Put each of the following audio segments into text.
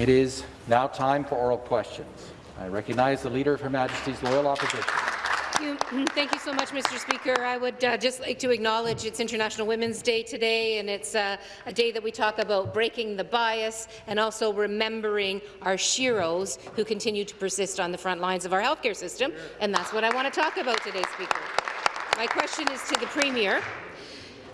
It is now time for oral questions. I recognize the Leader of Her Majesty's Loyal Opposition. Thank you. You so much, Mr. Speaker. I would uh, just like to acknowledge it's International Women's Day today, and it's uh, a day that we talk about breaking the bias and also remembering our sheroes who continue to persist on the front lines of our healthcare system, and that's what I want to talk about today, Speaker. My question is to the Premier.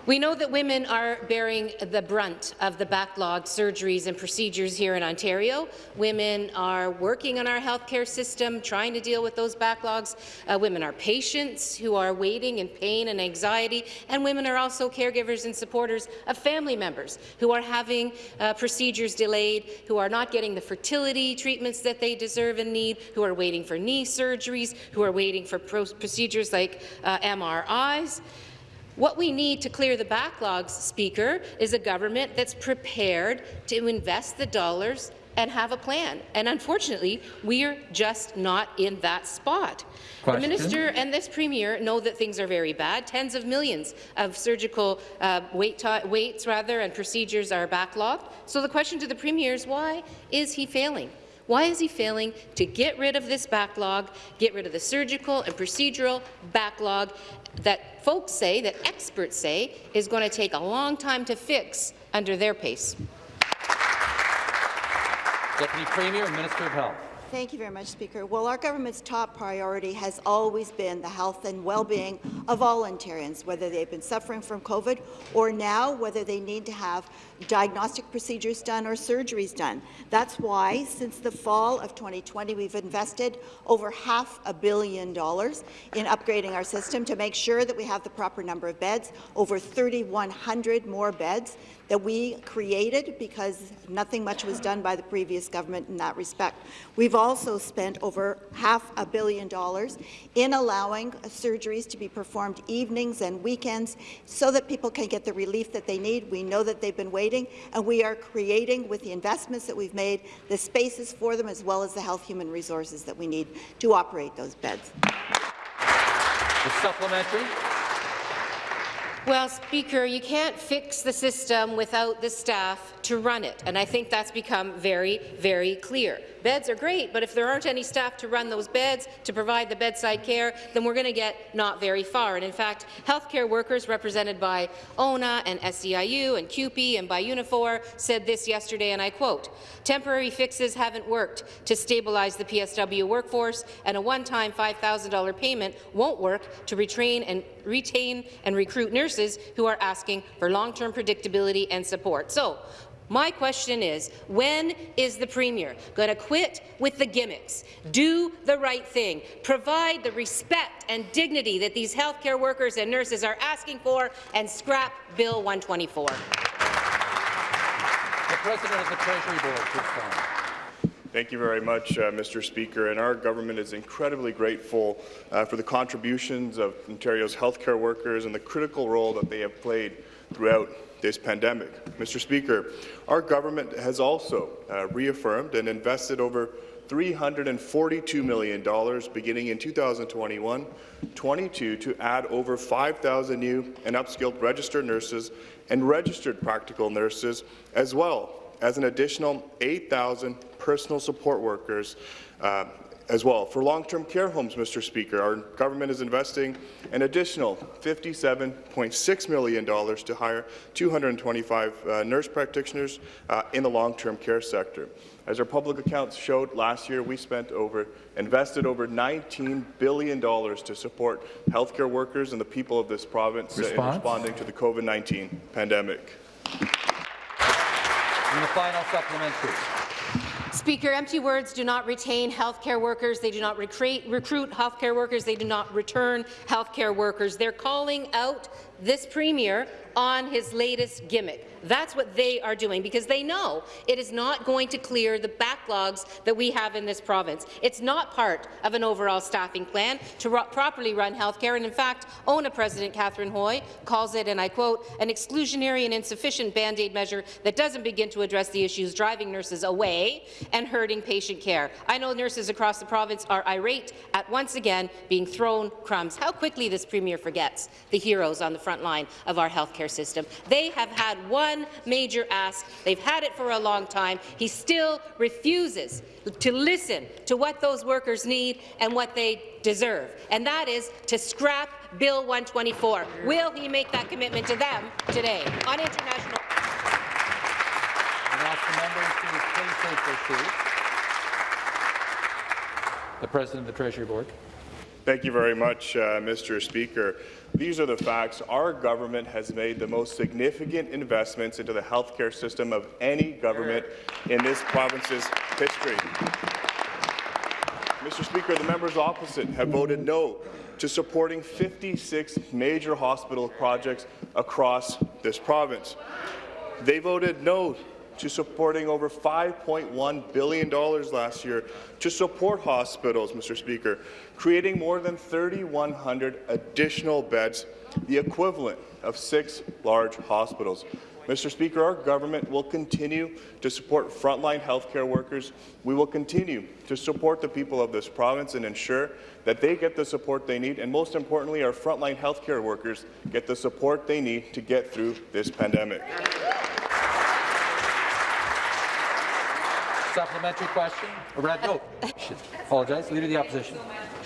We know that women are bearing the brunt of the backlogged surgeries and procedures here in Ontario. Women are working on our healthcare system, trying to deal with those backlogs. Uh, women are patients who are waiting in pain and anxiety, and women are also caregivers and supporters of family members who are having uh, procedures delayed, who are not getting the fertility treatments that they deserve and need, who are waiting for knee surgeries, who are waiting for procedures like uh, MRIs. What we need to clear the backlogs, Speaker, is a government that's prepared to invest the dollars and have a plan. And unfortunately, we're just not in that spot. Question. The minister and this premier know that things are very bad. Tens of millions of surgical uh, wait waits rather and procedures are backlogged. So the question to the premier is why is he failing? Why is he failing to get rid of this backlog, get rid of the surgical and procedural backlog, that folks say, that experts say, is going to take a long time to fix under their pace. Deputy Premier Minister of Health. Thank you very much, Speaker. Well, our government's top priority has always been the health and well-being of all Ontarians, whether they've been suffering from COVID or now whether they need to have diagnostic procedures done or surgeries done. That's why, since the fall of 2020, we've invested over half a billion dollars in upgrading our system to make sure that we have the proper number of beds, over 3,100 more beds that we created because nothing much was done by the previous government in that respect. We've also spent over half a billion dollars in allowing surgeries to be performed evenings and weekends so that people can get the relief that they need. We know that they've been waiting, and we are creating, with the investments that we've made, the spaces for them as well as the health human resources that we need to operate those beds. The supplementary. Well, Speaker, you can't fix the system without the staff to run it, and I think that's become very, very clear. Beds are great, but if there aren't any staff to run those beds, to provide the bedside care, then we're going to get not very far. And in fact, healthcare workers represented by ONA and SEIU and CUPE and by Unifor said this yesterday, and I quote, temporary fixes haven't worked to stabilize the PSW workforce, and a one-time $5,000 payment won't work to retrain and retain and recruit nurses who are asking for long-term predictability and support. So, my question is, when is the Premier going to quit with the gimmicks, do the right thing, provide the respect and dignity that these healthcare workers and nurses are asking for, and scrap Bill 124? The President of the Treasury Board to respond. Thank you very much, uh, Mr. Speaker. And our government is incredibly grateful uh, for the contributions of Ontario's healthcare workers and the critical role that they have played throughout this pandemic. Mr. Speaker, our government has also uh, reaffirmed and invested over $342 million beginning in 2021-22 to add over 5,000 new and upskilled registered nurses and registered practical nurses, as well as an additional 8,000 personal support workers uh, as well. For long-term care homes, Mr. Speaker, our government is investing an additional $57.6 million to hire 225 uh, nurse practitioners uh, in the long-term care sector. As our public accounts showed last year, we spent over, invested over $19 billion to support healthcare workers and the people of this province in responding to the COVID-19 pandemic. And the final supplementary. Speaker, empty words do not retain healthcare workers. They do not recruit, healthcare workers. They do not return healthcare workers. They're calling out this premier on his latest gimmick. That's what they are doing, because they know it is not going to clear the backlogs that we have in this province. It's not part of an overall staffing plan to properly run health care, and in fact, ONA President Cathryn Hoy calls it, and I quote, an exclusionary and insufficient Band-Aid measure that doesn't begin to address the issues driving nurses away and hurting patient care. I know nurses across the province are irate at once again being thrown crumbs. How quickly this Premier forgets the heroes on the front line of our healthcare system. They have had one major ask. They've had it for a long time. He still refuses to listen to what those workers need and what they deserve, and that is to scrap Bill 124. Will he make that commitment to them today on international? The President of the Treasury Board. Thank you very much, uh, Mr. Speaker. These are the facts. Our government has made the most significant investments into the healthcare system of any government in this province's history. Mr. Speaker, the members opposite have voted no to supporting 56 major hospital projects across this province. They voted no to supporting over $5.1 billion last year to support hospitals, Mr. Speaker, creating more than 3,100 additional beds, the equivalent of six large hospitals. Mr. Speaker, our government will continue to support frontline healthcare workers. We will continue to support the people of this province and ensure that they get the support they need, and most importantly, our frontline healthcare workers get the support they need to get through this pandemic. Supplementary question? A red note. Apologize. Leader of the Opposition.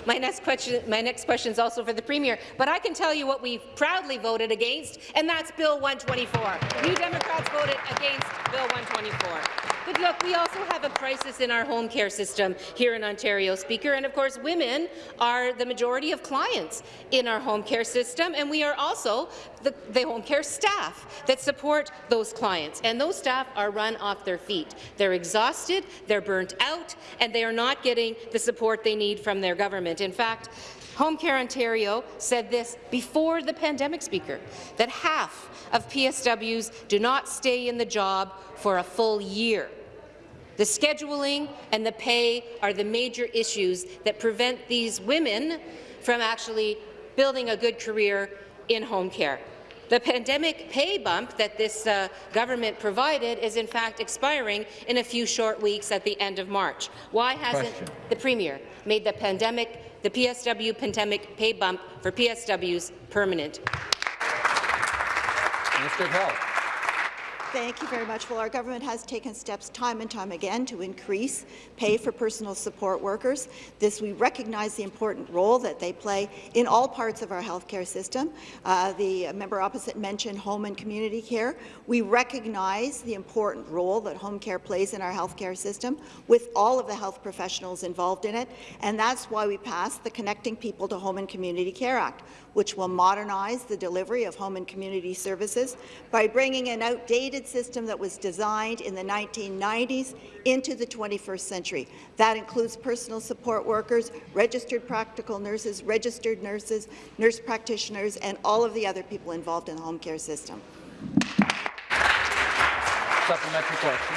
My next question, my next question is also for the Premier, but I can tell you what we proudly voted against, and that's Bill 124. New Democrats voted against Bill 124. But look, we also have a crisis in our home care system here in Ontario, Speaker, and of course women are the majority of clients in our home care system, and we are also the, the home care staff that support those clients, and those staff are run off their feet. They're exhausted, they're burnt out, and they are not getting the support they need from their government. In fact, Home Care Ontario said this before the pandemic, Speaker, that half of PSWs do not stay in the job for a full year. The scheduling and the pay are the major issues that prevent these women from actually building a good career in home care. The pandemic pay bump that this uh, government provided is in fact expiring in a few short weeks at the end of March. Why hasn't Question. the Premier made the pandemic, the PSW pandemic pay bump for PSWs permanent? Minister of Health. Thank you very much. Well, our government has taken steps time and time again to increase pay for personal support workers. This, we recognize the important role that they play in all parts of our healthcare system. Uh, the member opposite mentioned home and community care. We recognize the important role that home care plays in our healthcare system with all of the health professionals involved in it, and that's why we passed the Connecting People to Home and Community Care Act, which will modernize the delivery of home and community services by bringing an outdated system that was designed in the 1990s into the 21st century. That includes personal support workers, registered practical nurses, registered nurses, nurse practitioners, and all of the other people involved in the home care system. Supplementary question.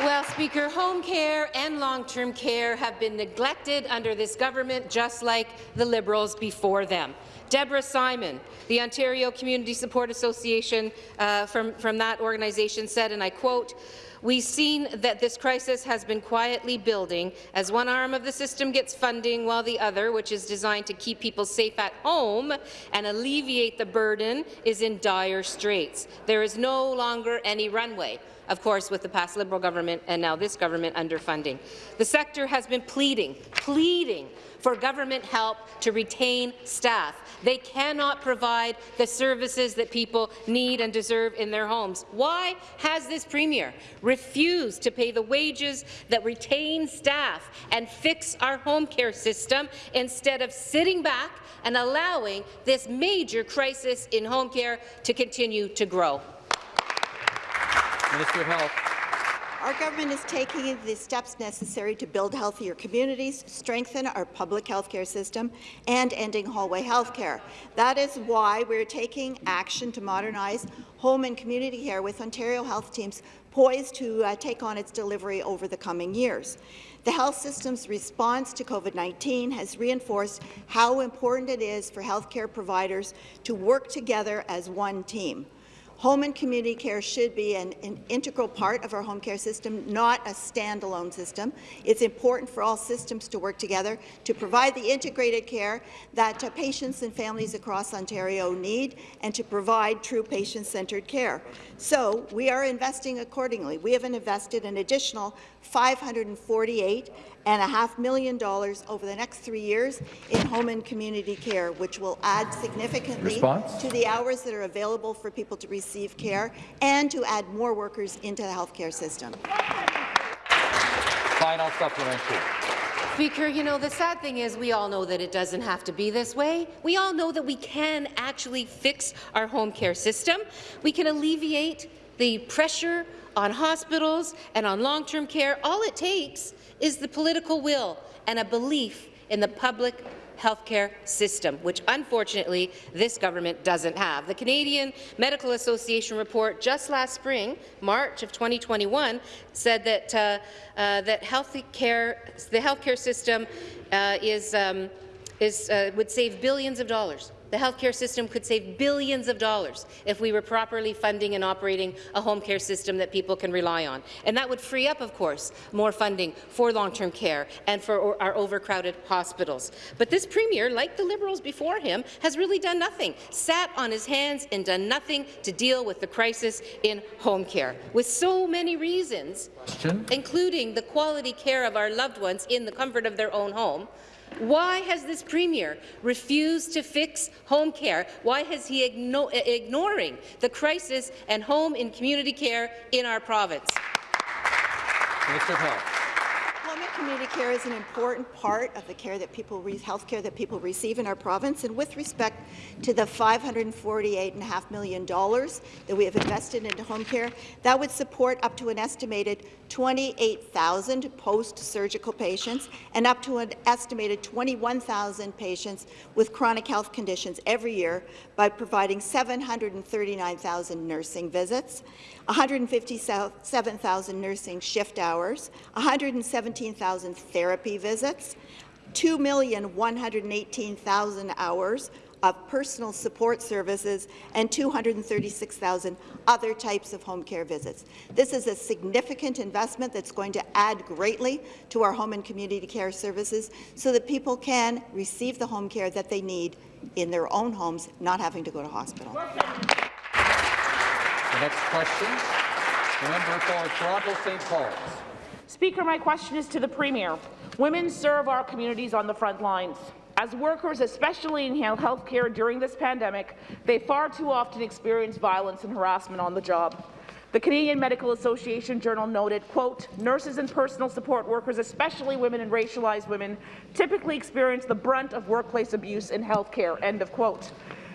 Well, Speaker, home care and long-term care have been neglected under this government, just like the Liberals before them. Deborah Simon, the Ontario Community Support Association uh, from, from that organization said, and I quote, We've seen that this crisis has been quietly building as one arm of the system gets funding while the other, which is designed to keep people safe at home and alleviate the burden, is in dire straits. There is no longer any runway of course, with the past Liberal government and now this government underfunding. The sector has been pleading, pleading for government help to retain staff. They cannot provide the services that people need and deserve in their homes. Why has this Premier refused to pay the wages that retain staff and fix our home care system instead of sitting back and allowing this major crisis in home care to continue to grow? Minister of Health. Our government is taking the steps necessary to build healthier communities, strengthen our public health care system, and ending hallway health care. That is why we're taking action to modernize home and community care with Ontario health teams poised to uh, take on its delivery over the coming years. The health system's response to COVID-19 has reinforced how important it is for healthcare providers to work together as one team. Home and community care should be an, an, integral part of our home care system, not a standalone system. It's important for all systems to work together to provide the integrated care that uh, patients and families across Ontario need and to provide true patient-centred care. So we are investing accordingly. We have invested an additional 548 and a half million dollars over the next three years in home and community care, which will add significantly Response? to the hours that are available for people to receive care and to add more workers into the healthcare system. Final supplementary. Speaker, you know, the sad thing is we all know that it doesn't have to be this way. We all know that we can actually fix our home care system. We can alleviate the pressure on hospitals and on long-term care. All it takes is the political will and a belief in the public healthcare system, which unfortunately this government doesn't have. The Canadian Medical Association report just last spring, March of 2021, said that uh, uh, that healthcare, the healthcare system uh, is, um, is uh, would save billions of dollars the healthcare system could save billions of dollars if we were properly funding and operating a home care system that people can rely on. And that would free up, of course, more funding for long-term care and for our overcrowded hospitals. But this Premier, like the Liberals before him, has really done nothing, sat on his hands and done nothing to deal with the crisis in home care, with so many reasons, Question. including the quality care of our loved ones in the comfort of their own home, why has this Premier refused to fix home care? Why is he igno ignoring the crisis and home and community care in our province? Minister of Health. Home and community care is an important part of the care that people health care that people receive in our province. And with respect to the $548.5 million that we have invested into home care, that would support up to an estimated 28,000 post-surgical patients and up to an estimated 21,000 patients with chronic health conditions every year by providing 739,000 nursing visits, 157,000 nursing shift hours, 117,000 therapy visits, 2,118,000 hours of personal support services and 236,000 other types of home care visits. This is a significant investment that's going to add greatly to our home and community care services so that people can receive the home care that they need in their own homes, not having to go to hospital. The next question, the member for Toronto St. Paul's. Speaker, my question is to the Premier. Women serve our communities on the front lines. As workers, especially in healthcare during this pandemic, they far too often experience violence and harassment on the job. The Canadian Medical Association Journal noted, quote, nurses and personal support workers, especially women and racialized women, typically experience the brunt of workplace abuse in healthcare, end of quote.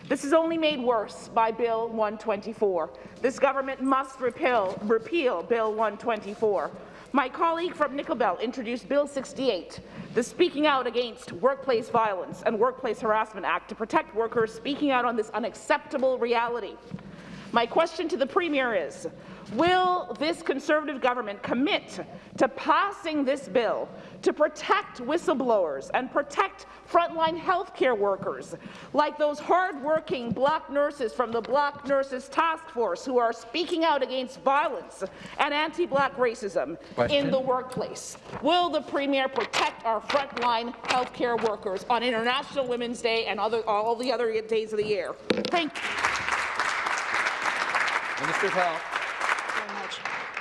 This is only made worse by Bill 124. This government must repeal, repeal Bill 124. My colleague from Nickel Belt introduced Bill 68, the Speaking Out Against Workplace Violence and Workplace Harassment Act to protect workers speaking out on this unacceptable reality. My question to the Premier is, will this Conservative government commit to passing this bill to protect whistleblowers and protect frontline healthcare workers, like those hard-working black nurses from the Black Nurses Task Force who are speaking out against violence and anti-black racism Question. in the workplace? Will the Premier protect our frontline healthcare workers on International Women's Day and other, all the other days of the year? Thank you. Minister of Health.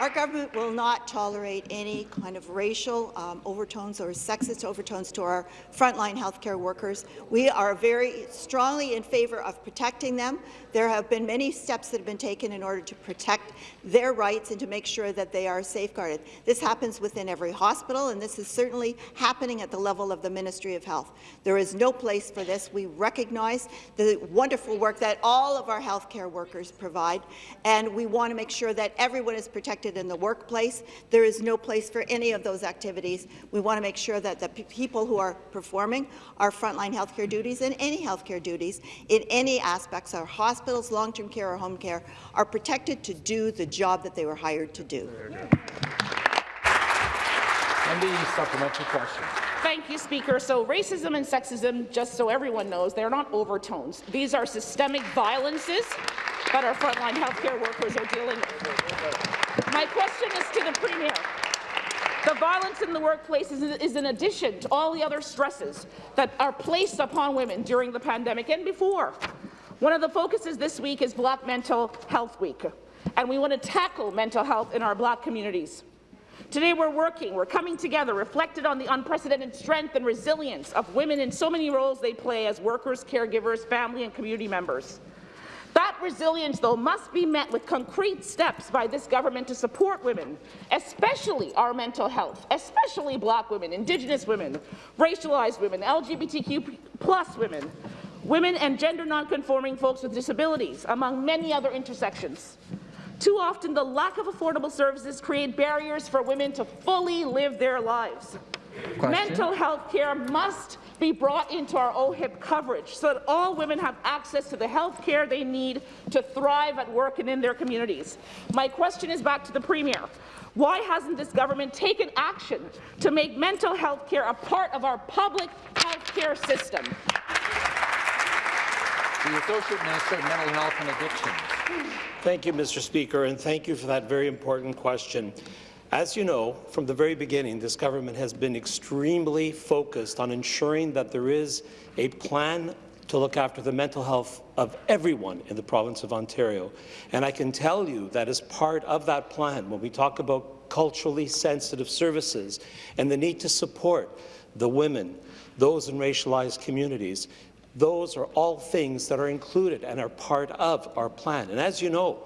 Our government will not tolerate any kind of racial um, overtones or sexist overtones to our frontline healthcare workers. We are very strongly in favour of protecting them. There have been many steps that have been taken in order to protect their rights and to make sure that they are safeguarded. This happens within every hospital, and this is certainly happening at the level of the Ministry of Health. There is no place for this. We recognize the wonderful work that all of our healthcare workers provide, and we want to make sure that everyone is protected in the workplace. There is no place for any of those activities. We want to make sure that the people who are performing our frontline healthcare duties and any healthcare duties in any aspects, our hospitals, long-term care or home care, are protected to do the job that they were hired to do. And the supplementary question. Thank you, Speaker. So racism and sexism, just so everyone knows, they're not overtones. These are systemic violences that our frontline healthcare workers are dealing with. My question is to the Premier. The violence in the workplace is, is in addition to all the other stresses that are placed upon women during the pandemic and before. One of the focuses this week is Black Mental Health Week, and we want to tackle mental health in our Black communities. Today we're working, we're coming together, reflected on the unprecedented strength and resilience of women in so many roles they play as workers, caregivers, family and community members. That resilience, though, must be met with concrete steps by this government to support women, especially our mental health, especially Black women, Indigenous women, racialized women, LGBTQ plus women, women and gender nonconforming folks with disabilities, among many other intersections. Too often, the lack of affordable services create barriers for women to fully live their lives. Question. Mental health care must be brought into our OHIP coverage so that all women have access to the health care they need to thrive at work and in their communities. My question is back to the Premier. Why hasn't this government taken action to make mental health care a part of our public health care system? The Associate Minister of Mental Health and Addictions. Thank you, Mr. Speaker, and thank you for that very important question. As you know, from the very beginning, this government has been extremely focused on ensuring that there is a plan to look after the mental health of everyone in the province of Ontario. And I can tell you that as part of that plan, when we talk about culturally sensitive services and the need to support the women, those in racialized communities, those are all things that are included and are part of our plan. And as you know,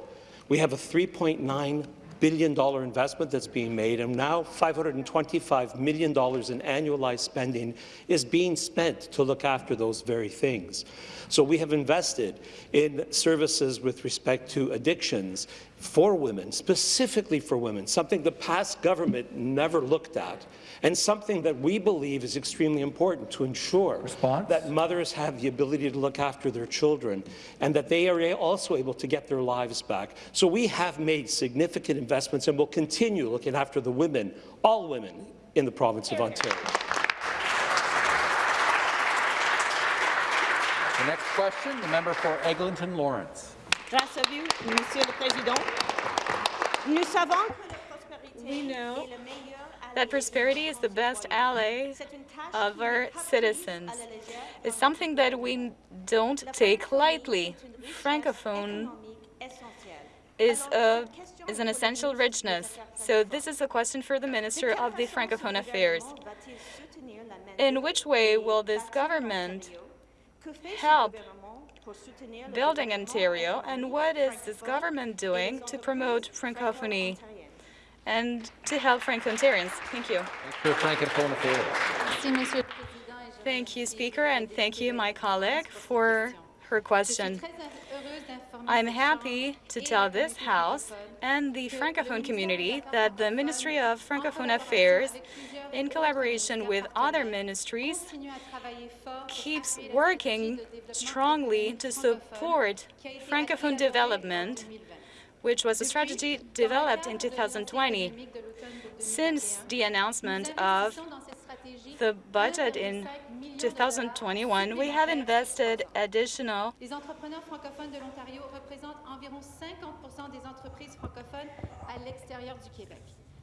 we have a $3.9 billion investment that's being made, and now $525 million in annualized spending is being spent to look after those very things. So we have invested in services with respect to addictions for women, specifically for women, something the past government never looked at and something that we believe is extremely important to ensure Response? that mothers have the ability to look after their children and that they are also able to get their lives back. So we have made significant investments and will continue looking after the women, all women, in the province of Ontario. The next question, the member for Eglinton Lawrence. Grâce à vous, Monsieur le Président. Nous savons We know that prosperity is the best ally of our citizens. It's something that we don't take lightly. Francophone is, a, is an essential richness. So this is a question for the Minister of the Francophone Affairs. In which way will this government help building Ontario, and what is this government doing to promote entreprises Francophonie and to help Franco-Ontarians? Thank you. Minister of Thank you, Speaker, and thank you, my colleague, for her question. I'm happy to tell this House and the Francophone community that the Ministry of Francophone Affairs, in collaboration with other ministries, keeps working strongly to support Francophone development, which was a strategy developed in 2020. Since the announcement of the budget in 2021, we have invested additional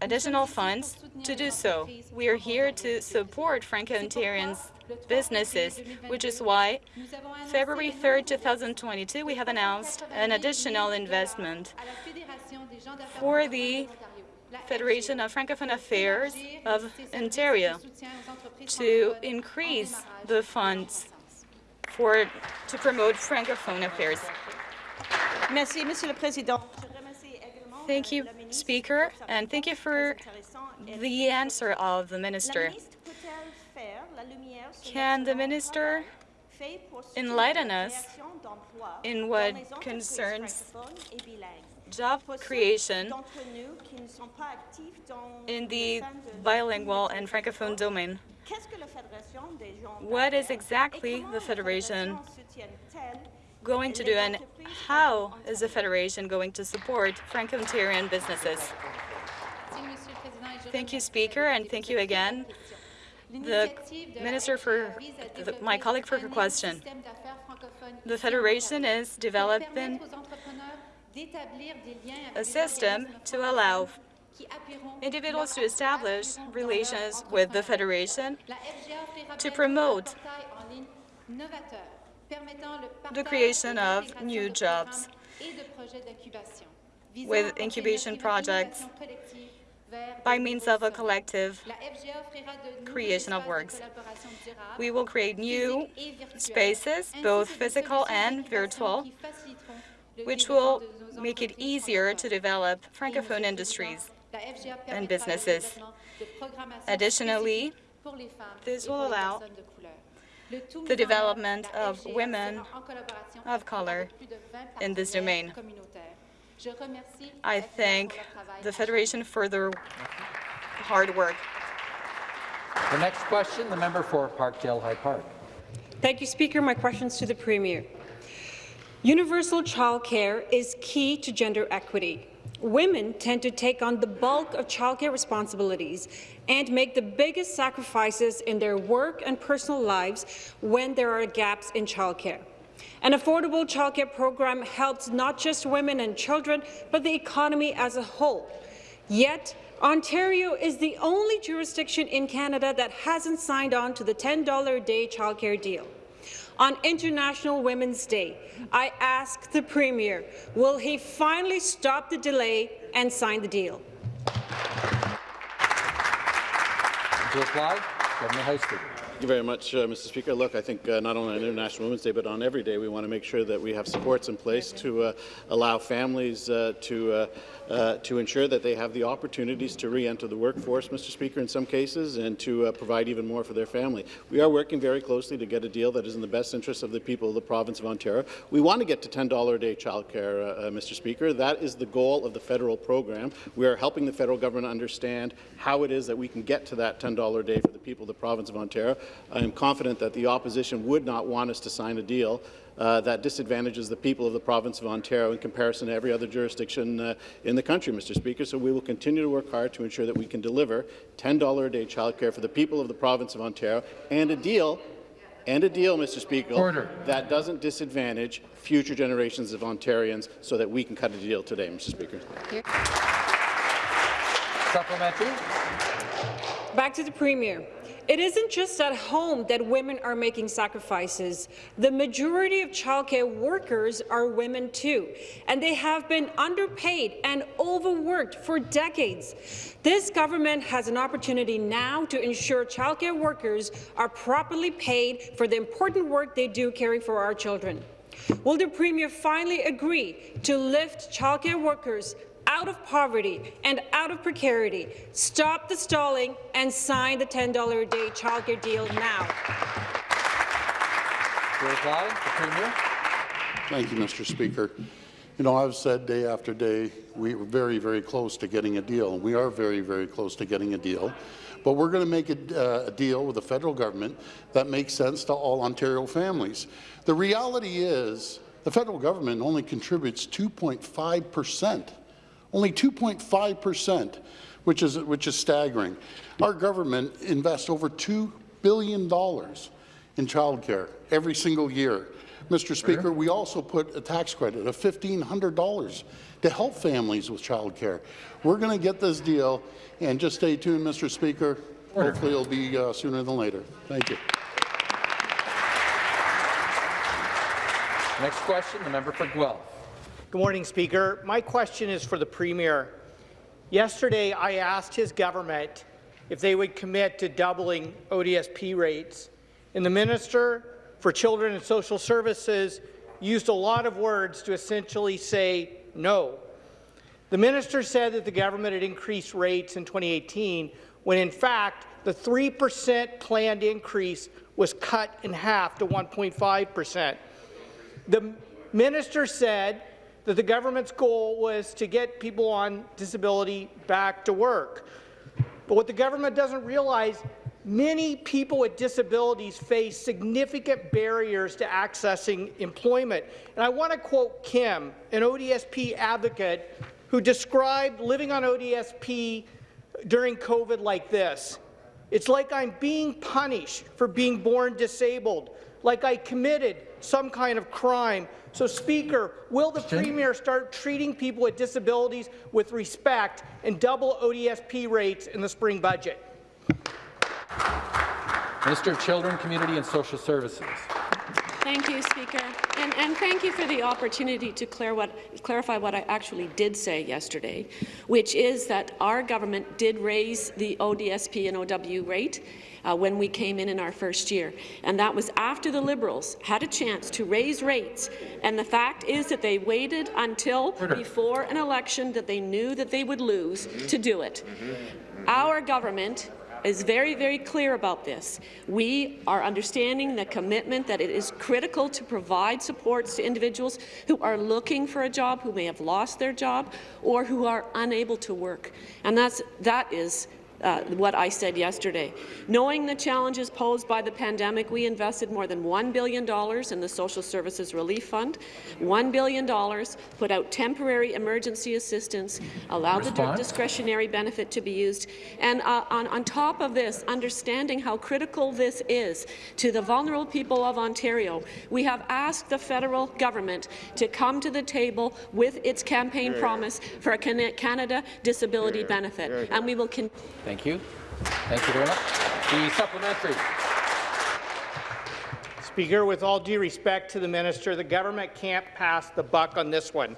Les entrepreneurs francophones de l'Ontario représentent environ 50 des entreprises francophones à l'extérieur du Québec. additional funds to do so. We are here to support Franco-Ontarians businesses, which is why February le 3rd, 2022, we have announced an additional investment for the Federation of Francophone Affairs of Ontario to increase the funds for to promote Francophone affairs. Merci, Monsieur le Président. Thank you, Speaker, and thank you for the answer of the Minister. Can the minister enlighten us in what concerns job creation in the bilingual and francophone domain? What is exactly the Federation going to do, and how is the Federation going to support Franco-Ontarian businesses? Thank you, Speaker, and thank you again. the minister for the, my colleague for her question. The Federation is developing a system to allow individuals to establish relations with the Federation to promote the creation of new jobs with incubation projects by means of a collective creation of works. We will create new spaces, both physical and virtual, which will make it easier to develop Francophone industries and businesses. Additionally, this will allow the development of women of color in this domain. I thank the Federation for their hard work. The next question, the member for Parkdale High Park. Thank you, Speaker. My question is to the Premier. Universal childcare is key to gender equity. Women tend to take on the bulk of childcare responsibilities and make the biggest sacrifices in their work and personal lives when there are gaps in childcare. An affordable childcare program helps not just women and children, but the economy as a whole. Yet, Ontario is the only jurisdiction in Canada that hasn't signed on to the $10 a day childcare deal. On International Women's Day, I ask the Premier, will he finally stop the delay and sign the deal? To reply, Governor Heisler. Thank you very much, uh, Mr. Speaker. Look, I think uh, not only on International Women's Day, but on every day, we want to make sure that we have supports in place to uh, allow families uh, to uh, to ensure that they have the opportunities to re-enter the workforce, Mr. Speaker, in some cases, and to uh, provide even more for their family. We are working very closely to get a deal that is in the best interest of the people of the province of Ontario. We want to get to $10 a day childcare, uh, uh, Mr. Speaker. That is the goal of the federal program. We are helping the federal government understand how it is that we can get to that $10 a day for the people of the province of Ontario. I am confident that the opposition would not want us to sign a deal uh, that disadvantages the people of the province of Ontario in comparison to every other jurisdiction uh, in the country, Mr. Speaker. So we will continue to work hard to ensure that we can deliver $10 a day childcare for the people of the province of Ontario and a deal and a deal, Mr. Speaker, Order. that doesn't disadvantage future generations of Ontarians so that we can cut a deal today, Mr. Speaker. Supplementary. Back to the Premier. It isn't just at home that women are making sacrifices. The majority of childcare workers are women too, and they have been underpaid and overworked for decades. This government has an opportunity now to ensure childcare workers are properly paid for the important work they do caring for our children. Will the Premier finally agree to lift childcare workers out of poverty and out of precarity. Stop the stalling and sign the $10 a day childcare deal now. To reply, the Premier. Thank you, Mr. Speaker. You know, I've said day after day we were very, very close to getting a deal. We are very, very close to getting a deal. But we're going to make a, uh, a deal with the federal government that makes sense to all Ontario families. The reality is the federal government only contributes 2.5 percent only 2.5 percent, which is, which is staggering. Our government invests over $2 billion in childcare every single year. Mr. Speaker, we also put a tax credit of $1,500 to help families with childcare. We're going to get this deal, and just stay tuned, Mr. Speaker. Order. Hopefully it'll be uh, sooner than later. Thank you. Next question, the member for Guelph. Good morning, Speaker. My question is for the Premier. Yesterday, I asked his government if they would commit to doubling ODSP rates, and the Minister for Children and Social Services used a lot of words to essentially say no. The minister said that the government had increased rates in 2018, when in fact the 3% planned increase was cut in half to 1.5%. The minister said that the government's goal was to get people on disability back to work. But what the government doesn't realize, many people with disabilities face significant barriers to accessing employment. And I want to quote Kim, an ODSP advocate, who described living on ODSP during COVID like this. It's like I'm being punished for being born disabled, like I committed some kind of crime. So, Speaker, will the Premier start treating people with disabilities with respect and double ODSP rates in the spring budget? Minister of Children, Community and Social Services. Thank you, Speaker. And, and, thank you for the opportunity to what, clarify what I actually did say yesterday, which is that our government did raise the ODSP and OW rate uh, when we came in in our first year. And that was after the Liberals had a chance to raise rates. And the fact is that they waited until before an election that they knew that they would lose to do it. Our government is very, very clear about this. We are understanding the commitment that it is critical to provide supports to individuals who are looking for a job, who may have lost their job, or who are unable to work. And that's, that is uh, what I said yesterday. Knowing the challenges posed by the pandemic, we invested more than $1 billion in the Social Services Relief Fund, $1 billion, put out temporary emergency assistance, allowed Response? the discretionary benefit to be used, and uh, on, on top of this, understanding how critical this is to the vulnerable people of Ontario, we have asked the federal government to come to the table with its campaign yeah. promise for a Canada disability yeah. benefit, and we will continue. Thank you. Thank you very much. The supplementary. Speaker, with all due respect to the minister, the government can't pass the buck on this one.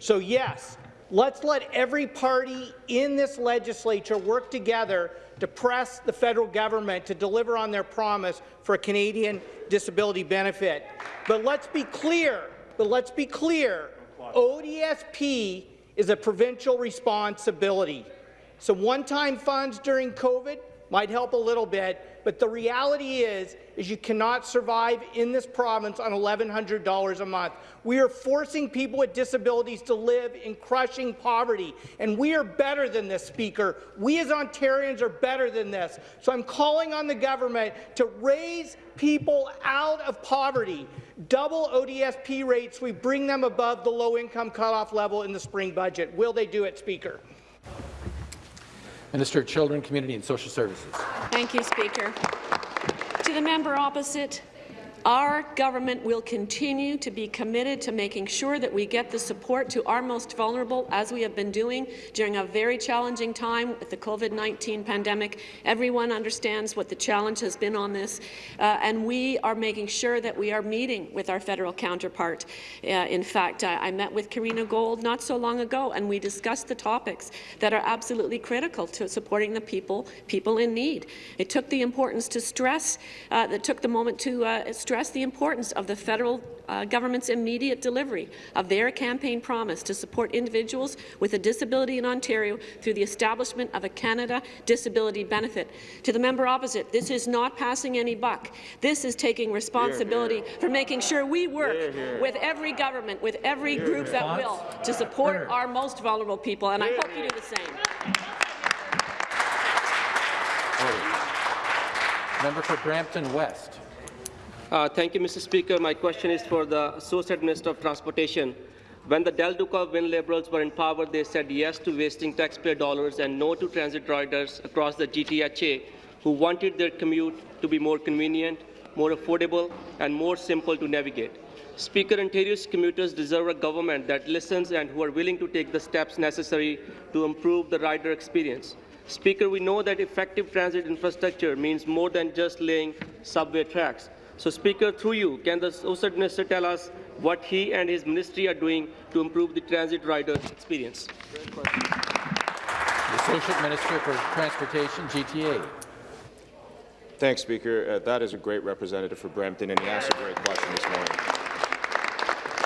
So yes, let's let every party in this legislature work together to press the federal government to deliver on their promise for a Canadian disability benefit. But let's be clear, but let's be clear, ODSP is a provincial responsibility. Some one-time funds during COVID might help a little bit, but the reality is, is you cannot survive in this province on $1,100 a month. We are forcing people with disabilities to live in crushing poverty, and we are better than this, Speaker. We as Ontarians are better than this. So I'm calling on the government to raise people out of poverty. Double ODSP rates, we bring them above the low-income cutoff level in the spring budget. Will they do it, Speaker? Minister of Children, Community and Social Services. Thank you, Speaker. To the member opposite, our government will continue to be committed to making sure that we get the support to our most vulnerable, as we have been doing during a very challenging time with the COVID-19 pandemic. Everyone understands what the challenge has been on this, uh, and we are making sure that we are meeting with our federal counterpart. Uh, in fact, I, I met with Karina Gould not so long ago, and we discussed the topics that are absolutely critical to supporting the people, people in need. It took the importance to stress, uh, that took the moment to uh, stress the importance of the federal uh, government's immediate delivery of their campaign promise to support individuals with a disability in Ontario through the establishment of a Canada Disability Benefit. To the member opposite, this is not passing any buck. This is taking responsibility here, here. for making sure we work here, with every government, with every group that will, to support our most vulnerable people, and I hope you do the same. Member for Brampton West. Uh, thank you, Mr. Speaker. My question is for the Associate Minister of Transportation. When the Del Duca Wynne Liberals were in power, they said yes to wasting taxpayer dollars and no to transit riders across the GTHA who wanted their commute to be more convenient, more affordable, and more simple to navigate. Speaker, Ontario's commuters deserve a government that listens and who are willing to take the steps necessary to improve the rider experience. Speaker, we know that effective transit infrastructure means more than just laying subway tracks. So, Speaker, through you, can the Associate Minister tell us what he and his ministry are doing to improve the transit rider experience? The Associate Minister for Transportation, GTA. Thanks, Speaker. Uh, that is a great representative for Brampton, and he asked a great question this morning.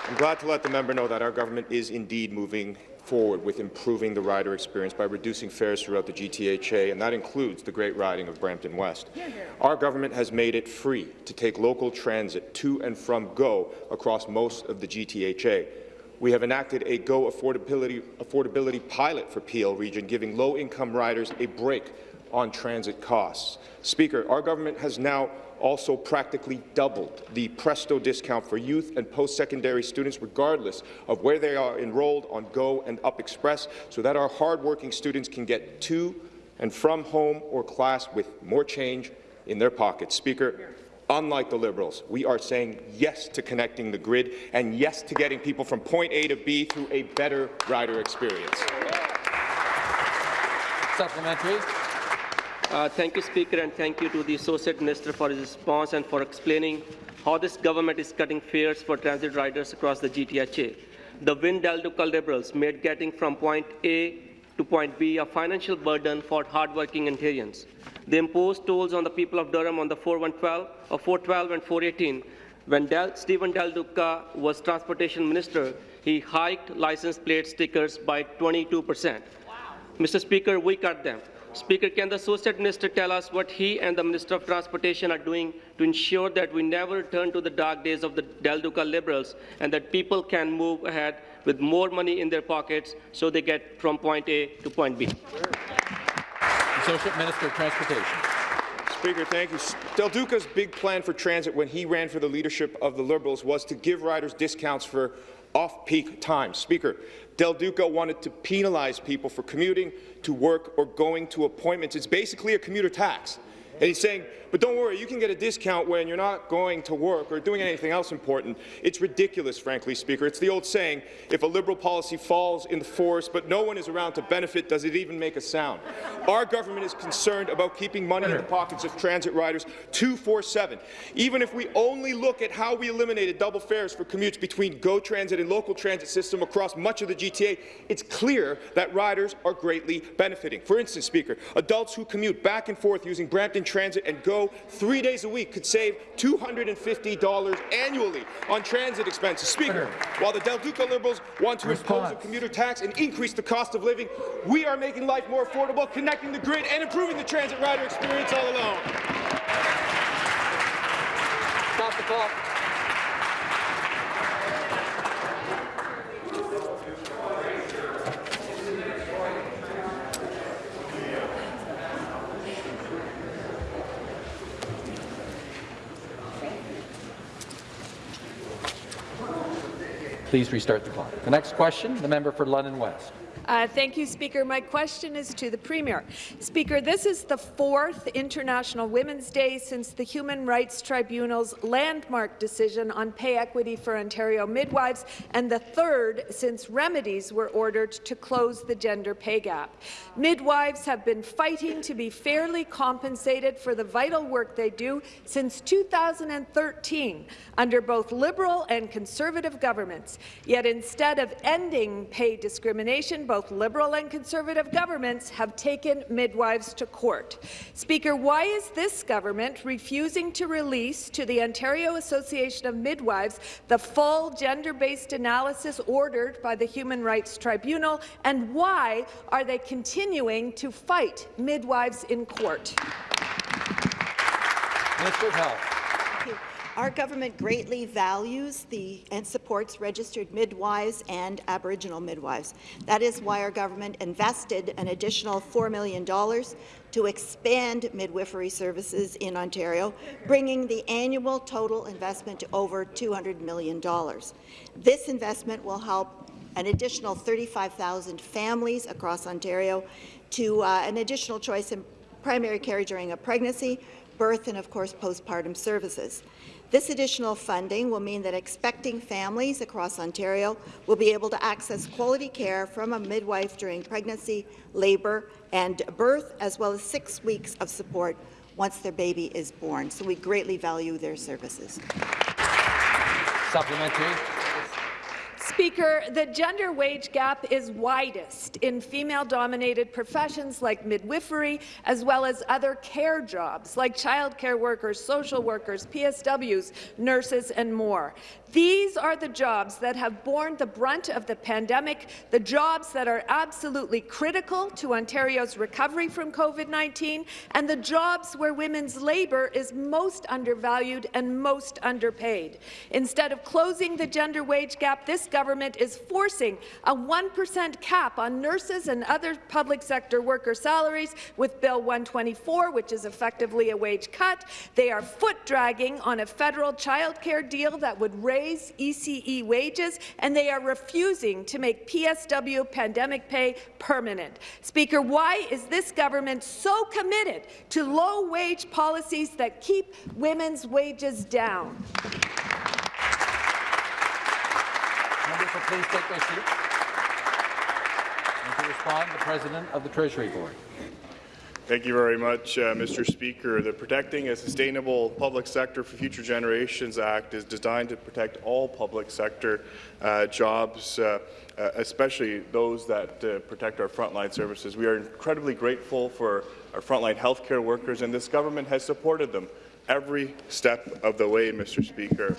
I'm glad to let the member know that our government is indeed moving forward with improving the rider experience by reducing fares throughout the GTHA, and that includes the great riding of Brampton West. Our government has made it free to take local transit to and from GO across most of the GTHA. We have enacted a GO affordability, affordability pilot for Peel region, giving low-income riders a break on transit costs. Speaker, our government has now also practically doubled the Presto discount for youth and post-secondary students, regardless of where they are enrolled on GO and Up Express, so that our hardworking students can get to and from home or class with more change in their pockets. Speaker, unlike the Liberals, we are saying yes to connecting the grid and yes to getting people from point A to B through a better rider experience. Supplementary. Uh, thank you, Speaker, and thank you to the Associate Minister for his response and for explaining how this government is cutting fares for transit riders across the GTHA. The Wynne Del Duca Liberals made getting from point A to point B a financial burden for hardworking Ontarians. They imposed tolls on the people of Durham on the 4112, or 412 and 418. When Del, Stephen Del Duca was Transportation Minister, he hiked license plate stickers by 22 percent. Mr. Speaker, we cut them. Speaker, can the Associate Minister tell us what he and the Minister of Transportation are doing to ensure that we never return to the dark days of the Del Duca Liberals and that people can move ahead with more money in their pockets so they get from point A to point B? Associate Minister of Transportation. Speaker, thank you. Del Duca's big plan for transit when he ran for the leadership of the Liberals was to give riders discounts for off-peak times. Speaker, Del Duca wanted to penalize people for commuting to work or going to appointments. It's basically a commuter tax. And he's saying, but don't worry, you can get a discount when you're not going to work or doing anything else important. It's ridiculous, frankly, Speaker. It's the old saying, if a Liberal policy falls in the forest but no one is around to benefit, does it even make a sound? Our government is concerned about keeping money in the pockets of transit riders 247. Even if we only look at how we eliminated double fares for commutes between GO Transit and local transit system across much of the GTA, it's clear that riders are greatly benefiting. For instance, Speaker, adults who commute back and forth using Brampton Transit and GO three days a week could save $250 annually on transit expenses. Speaker, while the Del Duca Liberals want to impose a commuter tax and increase the cost of living, we are making life more affordable, connecting the grid and improving the transit rider experience all along. Stop the clock. Please restart the clock. The next question, the member for London West. Uh, thank you, Speaker. My question is to the Premier. Speaker, this is the fourth International Women's Day since the Human Rights Tribunal's landmark decision on pay equity for Ontario midwives, and the third since remedies were ordered to close the gender pay gap. Midwives have been fighting to be fairly compensated for the vital work they do since 2013 under both Liberal and Conservative governments. Yet instead of ending pay discrimination, both Liberal and Conservative governments have taken midwives to court. Speaker, why is this government refusing to release to the Ontario Association of Midwives the full gender-based analysis ordered by the Human Rights Tribunal, and why are they continuing to fight midwives in court? Minister of Health. Our government greatly values the and supports registered midwives and Aboriginal midwives. That is why our government invested an additional $4 million to expand midwifery services in Ontario, bringing the annual total investment to over $200 million. This investment will help an additional 35,000 families across Ontario to uh, an additional choice in primary care during a pregnancy, birth, and of course postpartum services. This additional funding will mean that expecting families across Ontario will be able to access quality care from a midwife during pregnancy, labour and birth, as well as six weeks of support once their baby is born. So we greatly value their services. Supplementary. Speaker, the gender wage gap is widest in female-dominated professions like midwifery, as well as other care jobs like childcare workers, social workers, PSWs, nurses, and more. These are the jobs that have borne the brunt of the pandemic, the jobs that are absolutely critical to Ontario's recovery from COVID-19, and the jobs where women's labour is most undervalued and most underpaid. Instead of closing the gender wage gap, this government government is forcing a 1% cap on nurses and other public sector worker salaries with Bill 124, which is effectively a wage cut. They are foot-dragging on a federal childcare deal that would raise ECE wages, and they are refusing to make PSW pandemic pay permanent. Speaker, why is this government so committed to low-wage policies that keep women's wages down? Will please take their seats. And to respond, the President of the Treasury Board. Thank you very much, uh, Mr. Speaker. The Protecting a Sustainable Public Sector for Future Generations Act is designed to protect all public sector uh, jobs, uh, uh especially those that uh, protect our frontline services. We are incredibly grateful for our frontline healthcare workers, and this government has supported them every step of the way, Mr. Speaker.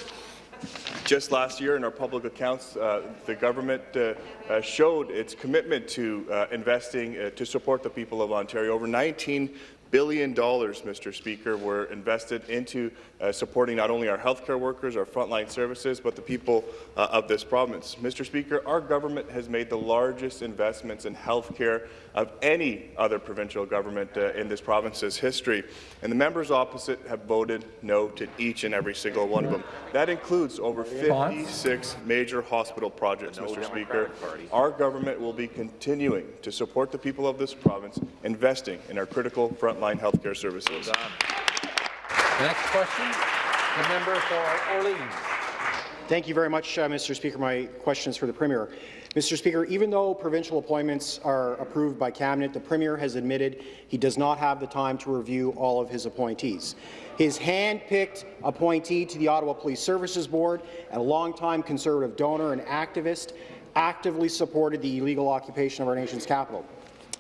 Just last year in our public accounts, uh, the government uh, uh, showed its commitment to uh, investing uh, to support the people of Ontario. Over 19 billion dollars, Mr. Speaker, were invested into uh, supporting not only our healthcare workers, our frontline services, but the people uh, of this province. Mr. Speaker, our government has made the largest investments in healthcare of any other provincial government uh, in this province's history, and the members opposite have voted no to each and every single one of them. That includes over 56 major hospital projects, Mr. Speaker. Our government will be continuing to support the people of this province, investing in our critical frontline healthcare services. The next question, the member for Orleans. Thank you very much, uh, Mr. Speaker. My question is for the Premier. Mr. Speaker, even though provincial appointments are approved by Cabinet, the Premier has admitted he does not have the time to review all of his appointees. His hand-picked appointee to the Ottawa Police Services Board, a longtime Conservative donor and activist, actively supported the illegal occupation of our nation's capital.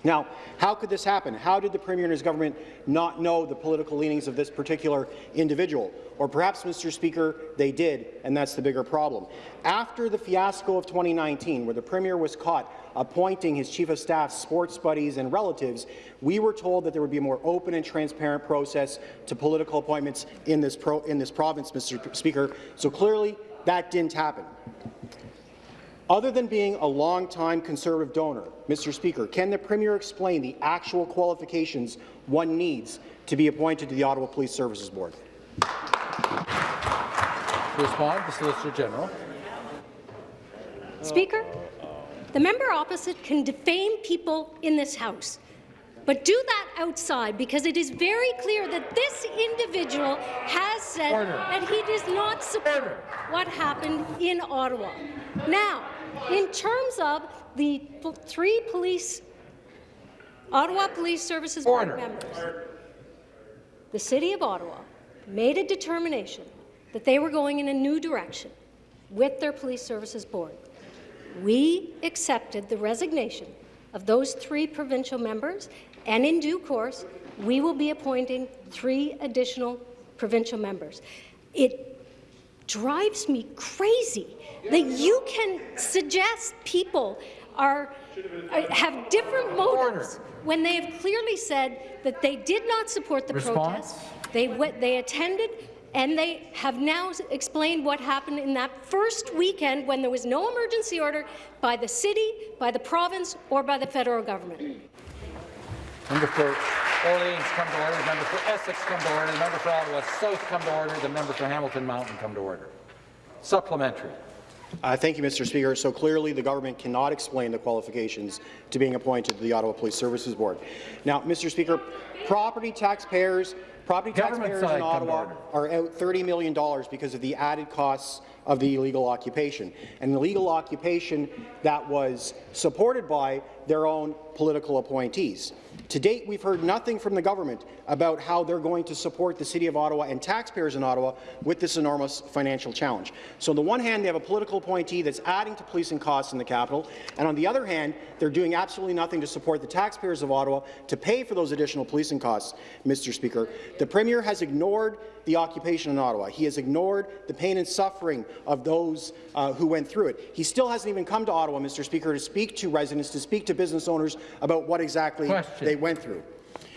Now, how could this happen? How did the Premier and his government not know the political leanings of this particular individual? Or perhaps, Mr. Speaker, they did, and that's the bigger problem. After the fiasco of 2019, where the Premier was caught appointing his Chief of Staff sports buddies and relatives, we were told that there would be a more open and transparent process to political appointments in this, in this province, Mr. Speaker. So clearly, that didn't happen. Other than being a long-time Conservative donor, Mr. Speaker, can the Premier explain the actual qualifications one needs to be appointed to the Ottawa Police Services Board? To respond, the Solicitor General. Speaker, the member opposite can defame people in this House, but do that outside because it is very clear that this individual has said Order. that he does not support Order. what happened in Ottawa. Now, in terms of the three police, Ottawa Police Services Board members, the City of Ottawa made a determination that they were going in a new direction with their Police Services Board. We accepted the resignation of those three provincial members, and in due course, we will be appointing three additional provincial members. It drives me crazy that you can suggest people are, are have different motives when they have clearly said that they did not support the Response? protest. They they attended and they have now explained what happened in that first weekend when there was no emergency order by the city, by the province, or by the federal government. Member for Orleans come to order. The member for Essex come to order. The member for Ottawa South come to order. The member for Hamilton Mountain come to order. Supplementary. Uh, thank you, Mr. Speaker. So clearly, the government cannot explain the qualifications to being appointed to the Ottawa Police Services Board. Now, Mr. Speaker, property taxpayers, property taxpayers in Ottawa are out $30 million because of the added costs of the illegal occupation, an illegal occupation that was supported by their own political appointees. To date, we've heard nothing from the government about how they're going to support the City of Ottawa and taxpayers in Ottawa with this enormous financial challenge. So on the one hand, they have a political appointee that's adding to policing costs in the capital, and on the other hand, they're doing absolutely nothing to support the taxpayers of Ottawa to pay for those additional policing costs, Mr. Speaker. The Premier has ignored the occupation in Ottawa. He has ignored the pain and suffering of those uh, who went through it. He still hasn't even come to Ottawa, Mr. Speaker, to speak to residents, to speak to business owners about what exactly Question. they went through.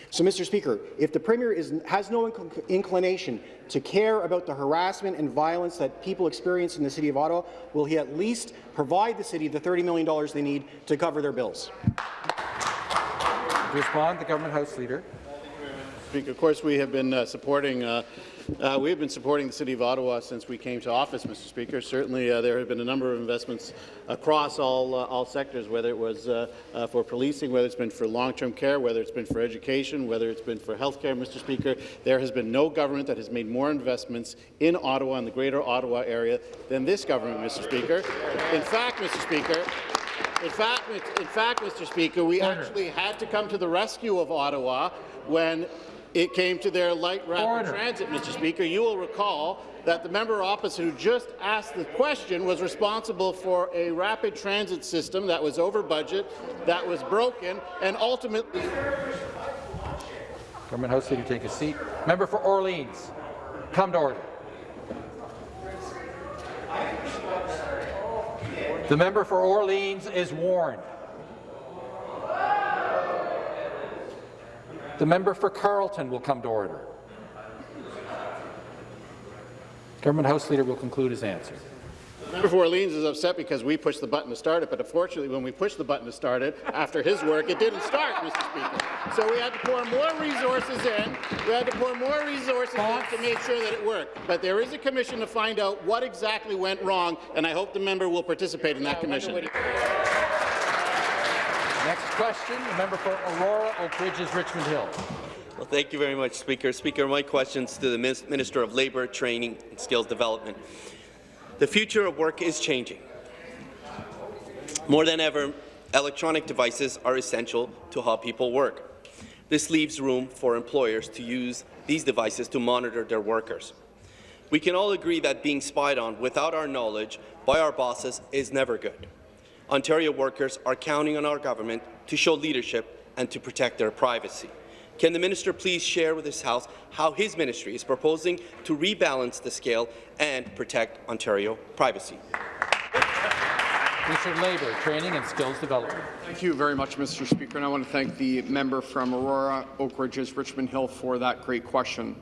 So, Mr. Speaker, if the Premier is, has no inc inclination to care about the harassment and violence that people experience in the City of Ottawa, will he at least provide the City the $30 million they need to cover their bills? To respond, the Government House Leader. Speaker, of course, we have been uh, supporting uh, uh, we have been supporting the City of Ottawa since we came to office, Mr. Speaker. Certainly, uh, there have been a number of investments across all uh, all sectors, whether it was uh, uh, for policing, whether it's been for long-term care, whether it's been for education, whether it's been for health care, Mr. Speaker. There has been no government that has made more investments in Ottawa and the Greater Ottawa area than this government, Mr. Speaker. In fact, Mr. Speaker, in fact, in fact, Mr. Speaker, we actually had to come to the rescue of Ottawa when it came to their light rapid Order. transit, Mr. Speaker. You will recall that the member opposite who just asked the question was responsible for a rapid transit system that was over budget, that was broken, and ultimately... Government House Leader, take a seat. Member for Orleans, come to order. The member for Orleans is warned. The member for Carleton will come to order. Government House Leader will conclude his answer. The member for Orleans is upset because we pushed the button to start it, but unfortunately, when we pushed the button to start it, after his work, it didn't start, Mr. Speaker. So we had to pour more resources in. We had to pour more resources in to make sure that it worked. But there is a commission to find out what exactly went wrong, and I hope the member will participate in that commission. Next question, the member for Aurora, Oak Ridges, Richmond Hill. Well, thank you very much, Speaker. Speaker, my questions to the Minister of Labour, Training and Skills Development. The future of work is changing. More than ever, electronic devices are essential to how people work. This leaves room for employers to use these devices to monitor their workers. We can all agree that being spied on without our knowledge by our bosses is never good. Ontario workers are counting on our government to show leadership and to protect their privacy. Can the minister please share with this House how his ministry is proposing to rebalance the scale and protect Ontario privacy? Minister of Labour, Training and Skills Development. Thank you very much, Mr. Speaker, and I want to thank the member from Aurora, Oak Ridges, Richmond Hill for that great question.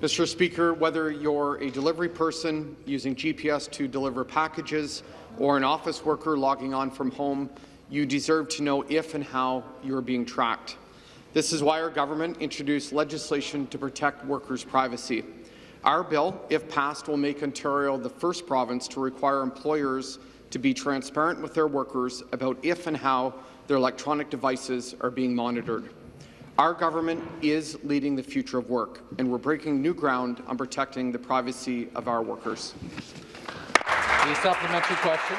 Mr. Speaker, whether you're a delivery person using GPS to deliver packages, or an office worker logging on from home, you deserve to know if and how you are being tracked. This is why our government introduced legislation to protect workers' privacy. Our bill, if passed, will make Ontario the first province to require employers to be transparent with their workers about if and how their electronic devices are being monitored. Our government is leading the future of work, and we're breaking new ground on protecting the privacy of our workers. The supplementary question.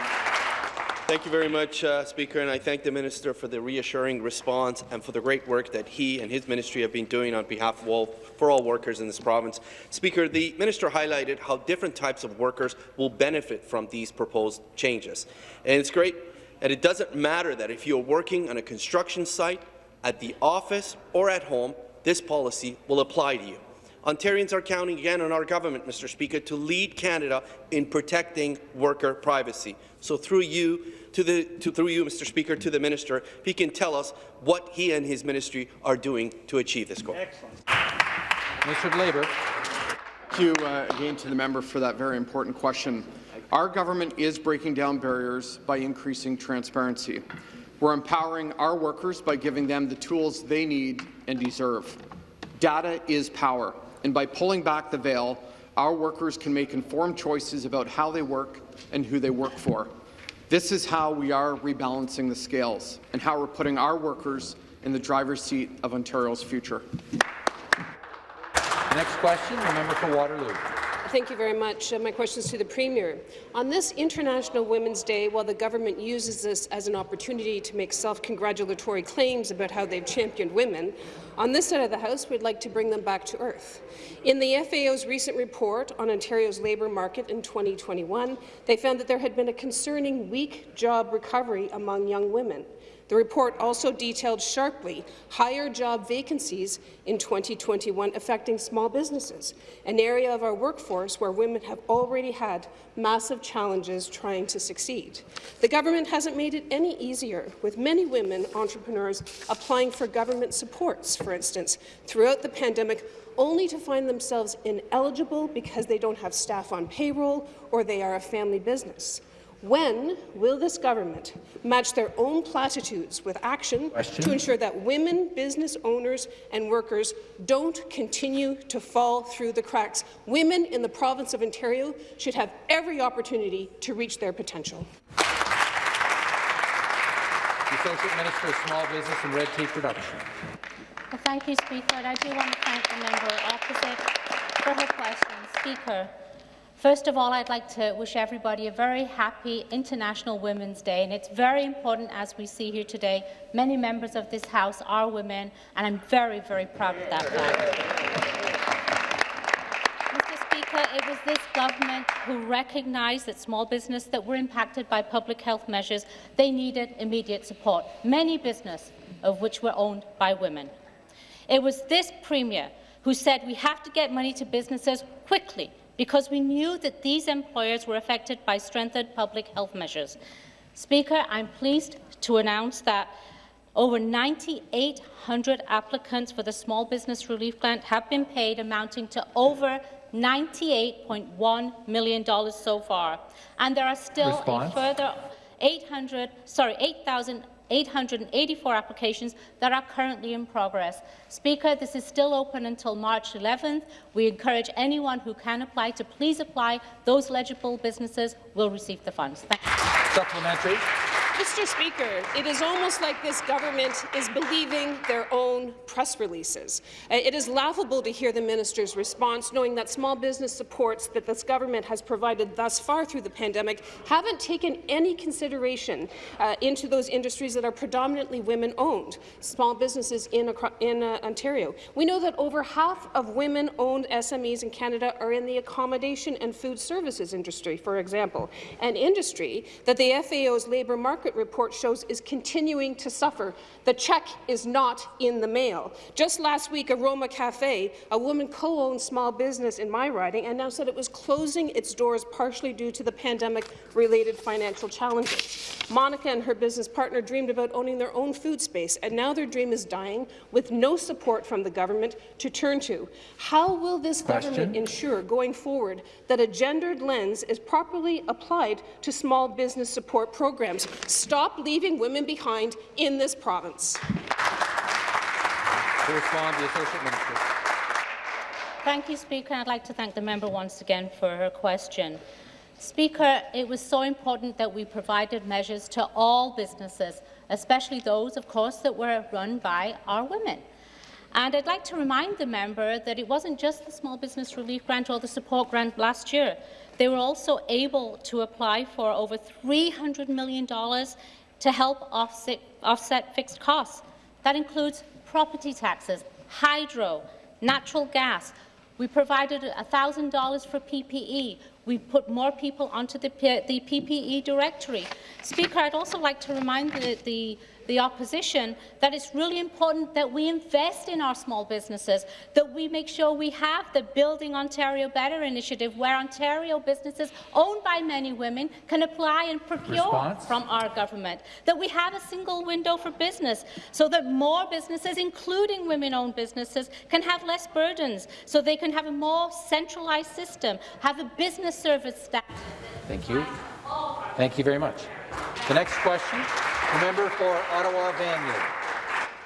Thank you very much, uh, Speaker, and I thank the Minister for the reassuring response and for the great work that he and his ministry have been doing on behalf of all, for all workers in this province. Speaker, the Minister highlighted how different types of workers will benefit from these proposed changes. And it's great, and it doesn't matter that if you're working on a construction site, at the office or at home, this policy will apply to you. Ontarians are counting again on our government, Mr. Speaker, to lead Canada in protecting worker privacy. So through you, to the, to, through you, Mr. Speaker, to the minister, if he can tell us what he and his ministry are doing to achieve this goal. Excellent. Minister of Labour. Thank you uh, again to the member for that very important question. Our government is breaking down barriers by increasing transparency. We're empowering our workers by giving them the tools they need and deserve. Data is power and by pulling back the veil, our workers can make informed choices about how they work and who they work for. This is how we are rebalancing the scales and how we're putting our workers in the driver's seat of Ontario's future. Next question, the member for Waterloo. Thank you very much. Uh, my question is to the Premier. On this International Women's Day, while the government uses this as an opportunity to make self-congratulatory claims about how they've championed women, on this side of the House, we'd like to bring them back to earth. In the FAO's recent report on Ontario's labour market in 2021, they found that there had been a concerning weak job recovery among young women. The report also detailed sharply higher job vacancies in 2021 affecting small businesses, an area of our workforce where women have already had massive challenges trying to succeed. The government hasn't made it any easier, with many women entrepreneurs applying for government supports, for instance, throughout the pandemic, only to find themselves ineligible because they don't have staff on payroll or they are a family business. When will this government match their own platitudes with action Question. to ensure that women, business owners and workers don't continue to fall through the cracks? Women in the province of Ontario should have every opportunity to reach their potential. The Associate Minister of Small Business and Red Tape Reduction. Well, thank you, Speaker. And I do want to thank the member opposite for her question. Speaker, first of all, I'd like to wish everybody a very happy International Women's Day. And it's very important, as we see here today, many members of this House are women, and I'm very, very proud of that fact. Mr. Speaker, it was this government who recognized that small business that were impacted by public health measures, they needed immediate support, many business of which were owned by women. It was this Premier who said we have to get money to businesses quickly because we knew that these employers were affected by strengthened public health measures. Speaker, I'm pleased to announce that over 9,800 applicants for the Small Business Relief Grant have been paid, amounting to over $98.1 million so far. And there are still Response. a further 800, sorry, 8,884 applications that are currently in progress. Speaker, this is still open until March 11th. We encourage anyone who can apply to please apply. Those eligible businesses will receive the funds. Supplementary. Mr. Speaker, it is almost like this government is believing their own press releases. Uh, It is laughable to hear the minister's response, knowing that small business supports that this government has provided thus far through the pandemic haven't taken any consideration uh, into those industries that are predominantly women-owned, small businesses in, in uh, Ontario. We know that over half of women-owned SMEs in Canada are in the accommodation and food services industry, for example, an industry that the FAO's labour market report shows is continuing to suffer. The check is not in the mail. Just last week, Aroma Cafe, a woman co-owned small business in my riding, announced that it was closing its doors partially due to the pandemic-related financial challenges. Monica and her business partner dreamed about owning their own food space, and now their dream is dying with no support from the government to turn to. How will this Question. government ensure going forward that a gendered lens is properly applied to small business support programs? Stop leaving women behind in this province. To respond, the Associate Minister. Thank you, Speaker. I'd like to thank the member once again for her question. Speaker, it was so important that we provided measures to all businesses, especially those, of course, that were run by our women. And I'd like to remind the member that it wasn't just the Small Business Relief Grant or the Support Grant last year. They were also able to apply for over $300 million to help offset, offset fixed costs. That includes property taxes, hydro, natural gas. We provided $1,000 for PPE. We put more people onto the, the PPE directory. Speaker, I'd also like to remind the, the, the opposition that it's really important that we invest in our small businesses, that we make sure we have the Building Ontario Better initiative, where Ontario businesses owned by many women can apply and procure Response? from our government, that we have a single window for business so that more businesses, including women-owned businesses, can have less burdens, so they can have a more centralized system, have a business service staff. Thank you. Thank you very much. The next question, the member for Ottawa Vanier.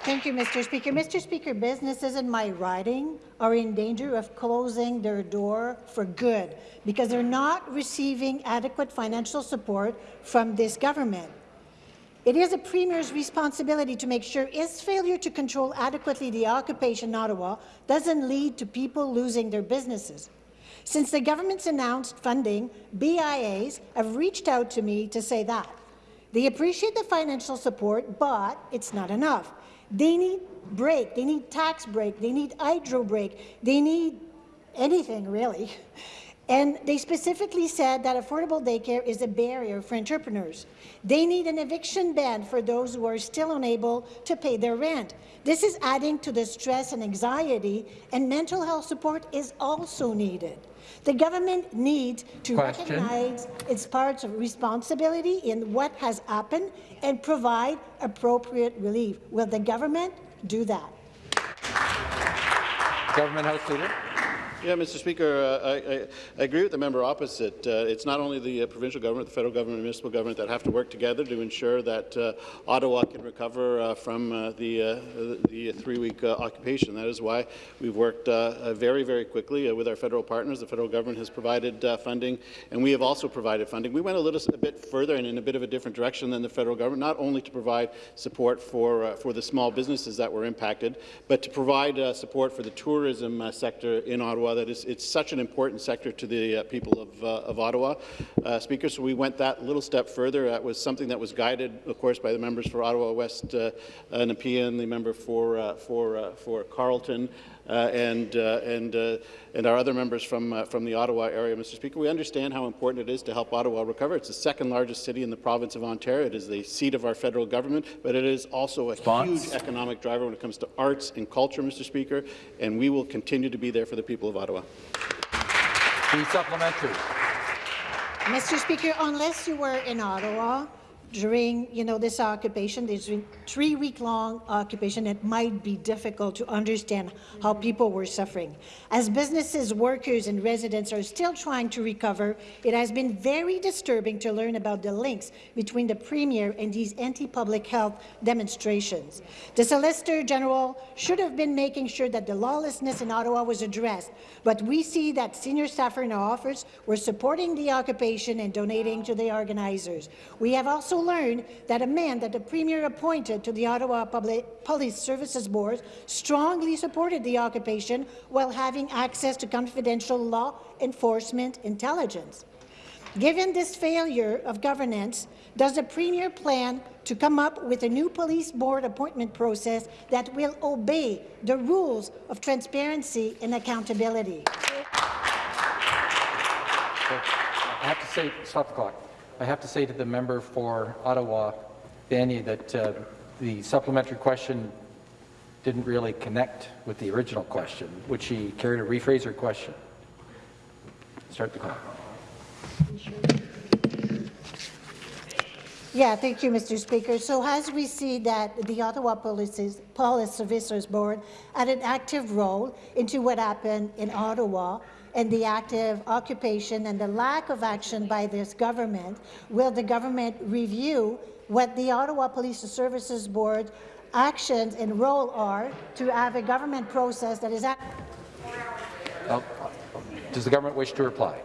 Thank you, Mr. Speaker. Mr. Speaker, businesses in my riding are in danger of closing their door for good because they're not receiving adequate financial support from this government. It is a Premier's responsibility to make sure his failure to control adequately the occupation in Ottawa doesn't lead to people losing their businesses. Since the government's announced funding, BIAs have reached out to me to say that. They appreciate the financial support, but it's not enough. They need break, they need tax break, they need hydro break, they need anything really. And they specifically said that affordable daycare is a barrier for entrepreneurs. They need an eviction ban for those who are still unable to pay their rent. This is adding to the stress and anxiety, and mental health support is also needed. The government needs to Question. recognize its parts of responsibility in what has happened and provide appropriate relief. Will the government do that? Government House Leader. Yeah, Mr. Speaker, uh, I, I, agree with the member opposite. Uh, it's not only the uh, provincial government, the federal government, and municipal government that have to work together to ensure that uh, Ottawa can recover uh, from uh, the, the three-week occupation. That is why we've worked very, very quickly with our federal partners. The federal government has provided funding, and we have also provided funding. We went a little a bit further and in a bit of a different direction than the federal government, not only to provide support for for the small businesses that were impacted, but to provide support for the tourism sector in Ottawa that is, it's such an important sector to the uh, people of, uh, of Ottawa. Uh, Speaker, so we went that little step further. That was something that was guided, of course, by the members for Ottawa West uh, Nepean, the member for, for, for Carleton, and, uh, and, uh, and our other members from, from the Ottawa area, Mr. Speaker. We understand how important it is to help Ottawa recover. It's the second largest city in the province of Ontario. It is the seat of our federal government, but it is also a Response. huge economic driver when it comes to arts and culture, Mr. Speaker, and we will continue to be there for the people of Ottawa. The supplementary. Mr. Speaker, unless you were in Ottawa, during you know this occupation, this three-week-long occupation, it might be difficult to understand how mm-hmm. people were suffering. As businesses, workers, and residents are still trying to recover, it has been very disturbing to learn about the links between the Premier and these anti-public health demonstrations. The Solicitor General should have been making sure that the lawlessness in Ottawa was addressed, but we see that senior staffer in our office were supporting the occupation and donating to the organizers. We have also learned that a man that the Premier appointed to the Ottawa Public Police Services Board strongly supported the occupation while having access to confidential law enforcement intelligence. Given this failure of governance, does the Premier plan to come up with a new police board appointment process that will obey the rules of transparency and accountability? I have to say, stop the clock. I have to say to the member for Ottawa, Vanier, that uh, the supplementary question didn't really connect with the original question. Would she care to rephrase her question? Start the clock. Yeah, thank you, Mr. Speaker. So as we see that the Ottawa Police, Police Officers Board had an active role into what happened in Ottawa, and the active occupation and the lack of action by this government, will the government review what the Ottawa Police Services Board actions and role are to have a government process that is well, Does the government wish to reply?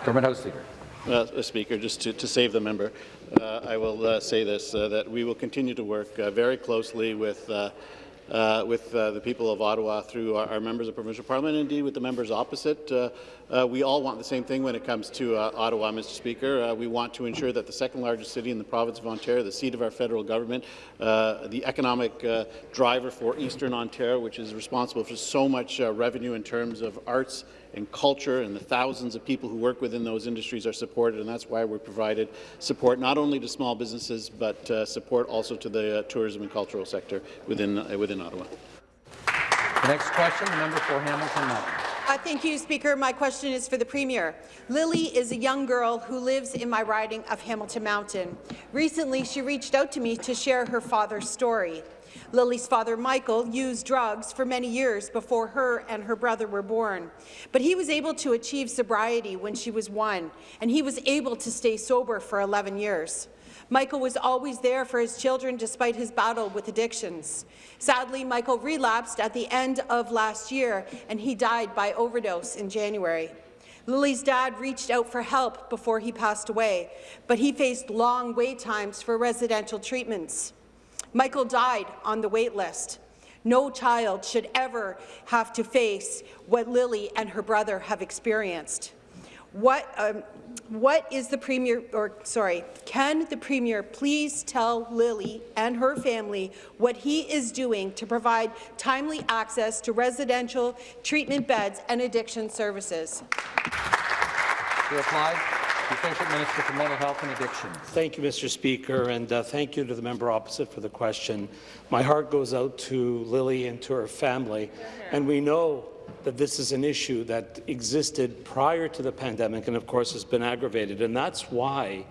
Government House Leader. Uh, Speaker, just to, to, save the member, uh, I will uh, say this, uh, that we will continue to work uh, very closely with uh, with uh, the people of Ottawa through our, our, members of provincial parliament, and indeed with the members opposite. Uh, uh we all want the same thing when it comes to uh, Ottawa, Mr. Speaker. Uh, we want to ensure that the second largest city in the province of Ontario, the seat of our federal government, the economic driver for Eastern Ontario, which is responsible for so much revenue in terms of arts and culture, and the thousands of people who work within those industries are supported, and that's why we provided support not only to small businesses, but uh, support also to the uh, tourism and cultural sector within, uh, within Ottawa. The next question, the member for Hamilton Mountain. Uh, thank you, Speaker. My question is for the Premier. Lily is a young girl who lives in my riding of Hamilton Mountain. Recently, she reached out to me to share her father's story. Lily's father, Michael, used drugs for many years before her and her brother were born. But he was able to achieve sobriety when she was one, and he was able to stay sober for 11 years. Michael was always there for his children despite his battle with addictions. Sadly, Michael relapsed at the end of last year, and he died by overdose in January. Lily's dad reached out for help before he passed away, but he faced long wait times for residential treatments. Michael died on the wait list. No child should ever have to face what Lily and her brother have experienced. What, um, what is the Premier, or sorry, can the Premier please tell Lily and her family what he is doing to provide timely access to residential treatment beds and addiction services? To reply, Associate Minister for Mental Health and. Thank you, Mr. Speaker, and uh, thank you to the member opposite for the question. My heart goes out to Lily and to her family, and we know that this is an issue that existed prior to the pandemic and, of course, has been aggravated. And that's why,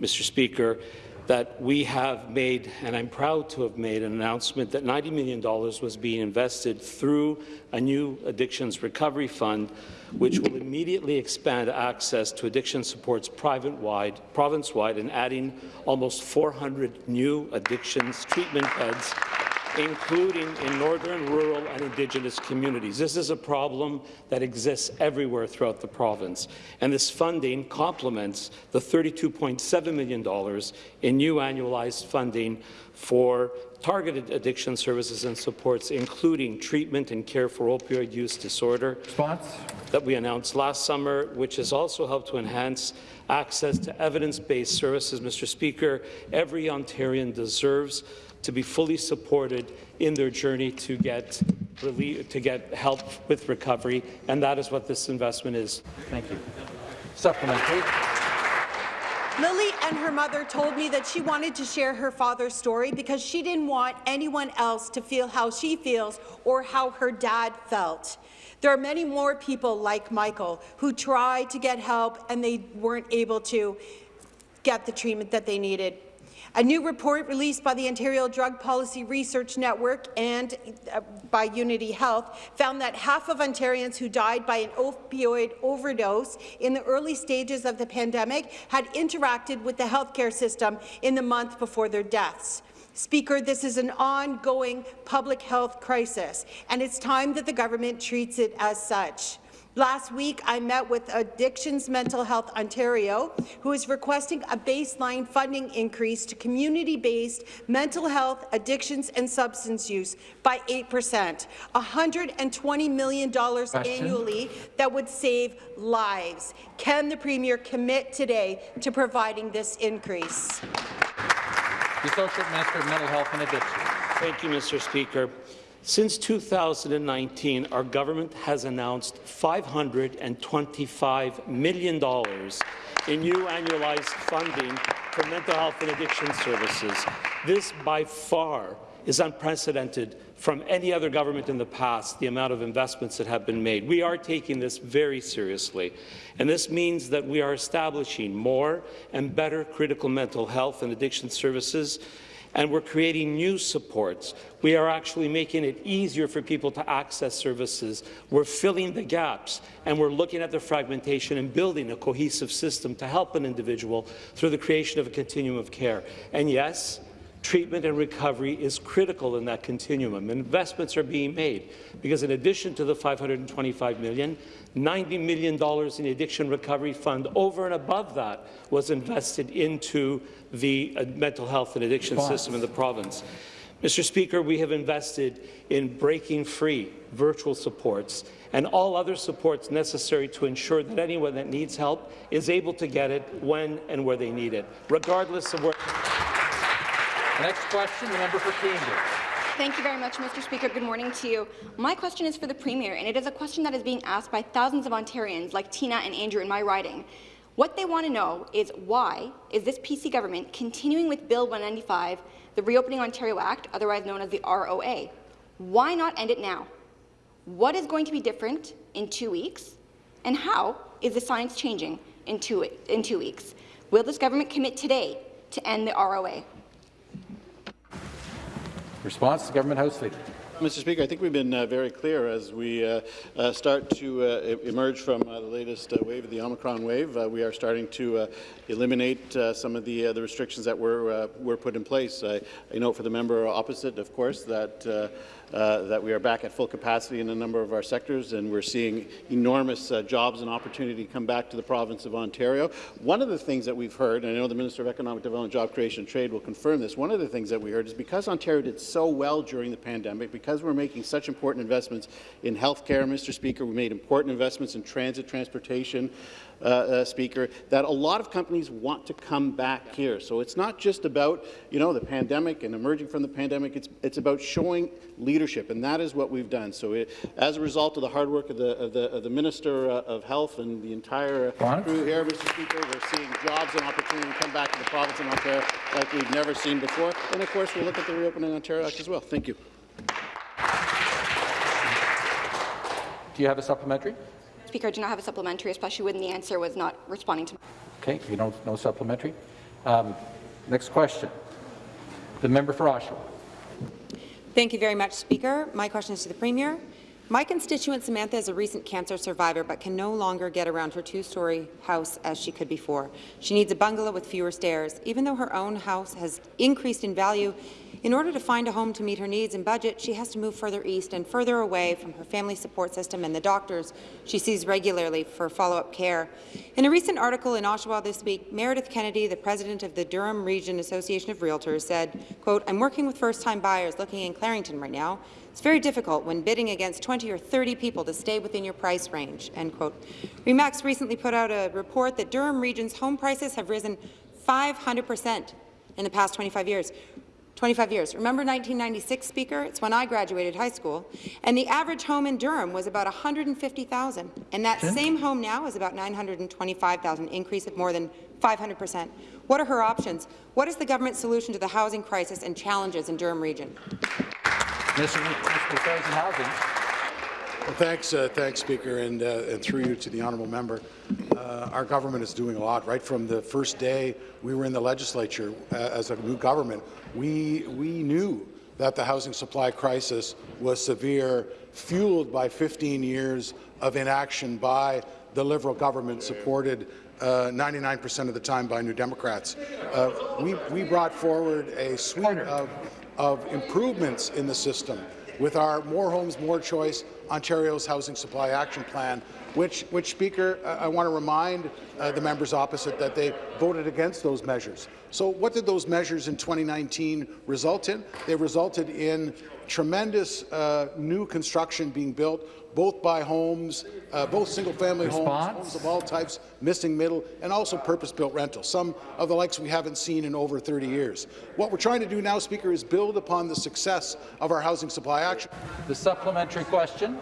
Mr. Speaker, that we have made, and I'm proud to have made, an announcement that $90 million was being invested through a new addictions recovery fund, which will immediately expand access to addiction supports province-wide, and adding almost 400 new addictions treatment beds including in northern, rural and Indigenous communities. This is a problem that exists everywhere throughout the province, and this funding complements the $32.7 million in new annualized funding for targeted addiction services and supports, including treatment and care for opioid use disorder Response? that we announced last summer, which has also helped to enhance access to evidence-based services. Mr. Speaker, every Ontarian deserves to be fully supported in their journey to get relief, to get help with recovery, and that is what this investment is. Thank you. Supplementary. Lily and her mother told me that she wanted to share her father's story because she didn't want anyone else to feel how she feels or how her dad felt. There are many more people like Michael who tried to get help and they weren't able to get the treatment that they needed. A new report released by the Ontario Drug Policy Research Network and uh, by Unity Health found that half of Ontarians who died by an opioid overdose in the early stages of the pandemic had interacted with the healthcare system in the month before their deaths. Speaker, this is an ongoing public health crisis, and it's time that the government treats it as such. Last week, I met with Addictions Mental Health Ontario, who is requesting a baseline funding increase to community-based mental health, addictions and substance use by 8 percent, $120 million Question. annually that would save lives. Can the Premier commit today to providing this increase? The Associate Minister of Mental Health and Addictions. Thank you, Mr. Speaker. Since 2019, our government has announced $525 million in new annualized funding for mental health and addiction services. This, by far, is unprecedented from any other government in the past, the amount of investments that have been made. We are taking this very seriously, and this means that we are establishing more and better critical mental health and addiction services and we're creating new supports. We are actually making it easier for people to access services. We're filling the gaps, and we're looking at the fragmentation and building a cohesive system to help an individual through the creation of a continuum of care. And yes, treatment and recovery is critical in that continuum. Investments are being made because in addition to the $525 million, $90 million in the Addiction Recovery Fund over and above that was invested into the uh, mental health and addiction system in the province. Mr. Speaker, we have invested in breaking free virtual supports and all other supports necessary to ensure that anyone that needs help is able to get it when and where they need it, regardless of where. Next question, the member for Cambridge. Thank you very much, Mr. Speaker. Good morning to you. My question is for the Premier, and it is a question that is being asked by thousands of Ontarians like Tina and Andrew in my riding. What they want to know is why is this PC government continuing with Bill 195, the Reopening Ontario Act, otherwise known as the ROA? Why not end it now? What is going to be different in two weeks? And how is the science changing in two, in two weeks? Will this government commit today to end the ROA? Response, Government House Leader. Mr. Speaker, I think we've been uh, very clear as we uh, uh, start to uh, emerge from uh, the latest uh, wave, the Omicron wave. we are starting to eliminate some of the, the restrictions that were, were put in place. I, I note for the member opposite, of course, that uh, that we are back at full capacity in a number of our sectors, and we're seeing enormous uh, jobs and opportunity come back to the province of Ontario. One of the things that we've heard, and I know the Minister of Economic Development, Job Creation and Trade will confirm this, one of the things that we heard is because Ontario did so well during the pandemic, because we're making such important investments in health care, Mr. Speaker, we made important investments in transit transportation, uh, uh, Speaker, that a lot of companies want to come back here. So it's not just about, you know, the pandemic and emerging from the pandemic. It's, it's about showing leadership, and that is what we've done. So it, as a result of the hard work of the, of the, of the Minister uh, of Health and the entire uh, crew here, Mr. Speaker, we're seeing jobs and opportunity come back to the province of Ontario like we've never seen before. And of course, we'll look at the Reopening of Ontario Act as well. Thank you. Do you have a supplementary? Speaker, I do not have a supplementary, especially when the answer was not responding to. Okay, you don't, no supplementary. Um, next question. The member for Oshawa. Thank you very much, Speaker. My question is to the Premier. My constituent Samantha is a recent cancer survivor but can no longer get around her two-story house as she could before. She needs a bungalow with fewer stairs. Even though her own house has increased in value, in order to find a home to meet her needs and budget, she has to move further east and further away from her family support system and the doctors she sees regularly for follow-up care. In a recent article in Oshawa this week, Meredith Kennedy, the president of the Durham Region Association of Realtors, said, quote, I'm working with first-time buyers looking in Clarington right now. It's very difficult when bidding against 20 or 30 people to stay within your price range." End quote. REMAX recently put out a report that Durham Region's home prices have risen 500 percent in the past 25 years. 25 years. Remember 1996, Speaker? It's when I graduated high school. And the average home in Durham was about 150,000. And that Okay. same home now is about 925,000, increase of more than 500 percent. What are her options? What is the government's solution to the housing crisis and challenges in Durham Region? Mr. Mr. Housing. Well, thanks, uh, thanks, Speaker, and, uh, and through you to the honourable member. Uh, our government is doing a lot. Right from the first day we were in the legislature uh, as a new government, we, we knew that the housing supply crisis was severe, fueled by 15 years of inaction by the Liberal government, supported 99% of the time by New Democrats. Uh, we, we brought forward a suite of, of improvements in the system with our More Homes, More Choice Ontario's Housing Supply Action Plan, which, which Speaker, uh, I want to remind uh, the members opposite that they voted against those measures. So what did those measures in 2019 result in? They resulted in tremendous uh, new construction being built, both by homes, uh, both single-family homes, homes of all types, missing middle, and also purpose-built rentals, some of the likes we haven't seen in over 30 years. What we're trying to do now, Speaker, is build upon the success of our housing supply action. The supplementary question.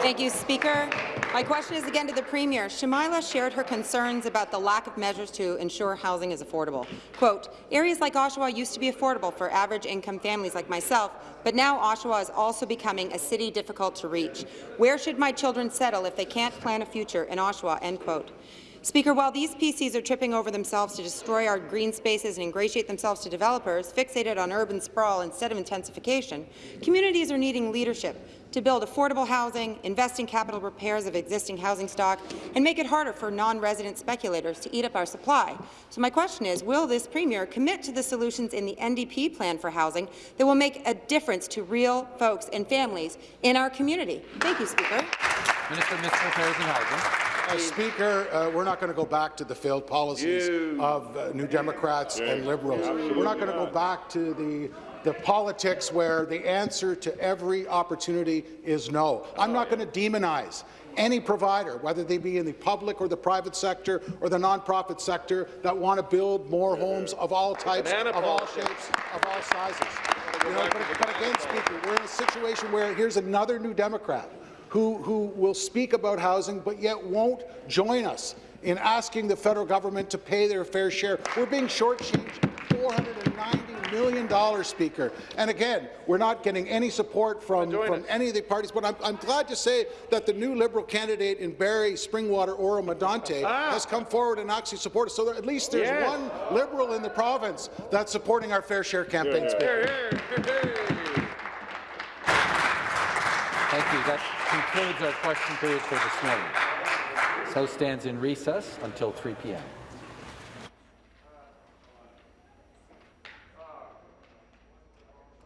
Thank you, Speaker. My question is again to the Premier. Shamila shared her concerns about the lack of measures to ensure housing is affordable. Quote, areas like Oshawa used to be affordable for average income families like myself, but now Oshawa is also becoming a city difficult to reach. Where should my children settle if they can't plan a future in Oshawa? End quote. Speaker, while these PCs are tripping over themselves to destroy our green spaces and ingratiate themselves to developers fixated on urban sprawl instead of intensification, communities are needing leadership to build affordable housing, invest in capital repairs of existing housing stock, and make it harder for non-resident speculators to eat up our supply. So my question is, will this Premier commit to the solutions in the NDP plan for housing that will make a difference to real folks and families in our community? Thank you, Speaker. Minister Municipal Affairs and Housing. Uh, Speaker, uh, we're not going to go back to the failed policies of uh, New Democrats and Liberals. We're not going to go back to the the politics where the answer to every opportunity is no. I'm not going to demonize any provider, whether they be in the public or the private sector or the nonprofit sector, that want to build more homes of all types, of all shapes, of all sizes. You know, but, but again, Speaker, we're in a situation where here's another New Democrat who, who will speak about housing but yet won't join us in asking the federal government to pay their fair share. We're being shortchanged $490 million, Speaker. And again, we're not getting any support from, from any of the parties, but I'm, I'm glad to say that the new Liberal candidate in Barrie, Springwater, Oro Medonte Ah. has come forward and actually supported us. So that at least there's Yes. one Liberal in the province that's supporting our fair share campaign, Speaker. Thank you. That concludes our question period for this morning. So stands in recess until 3 p.m.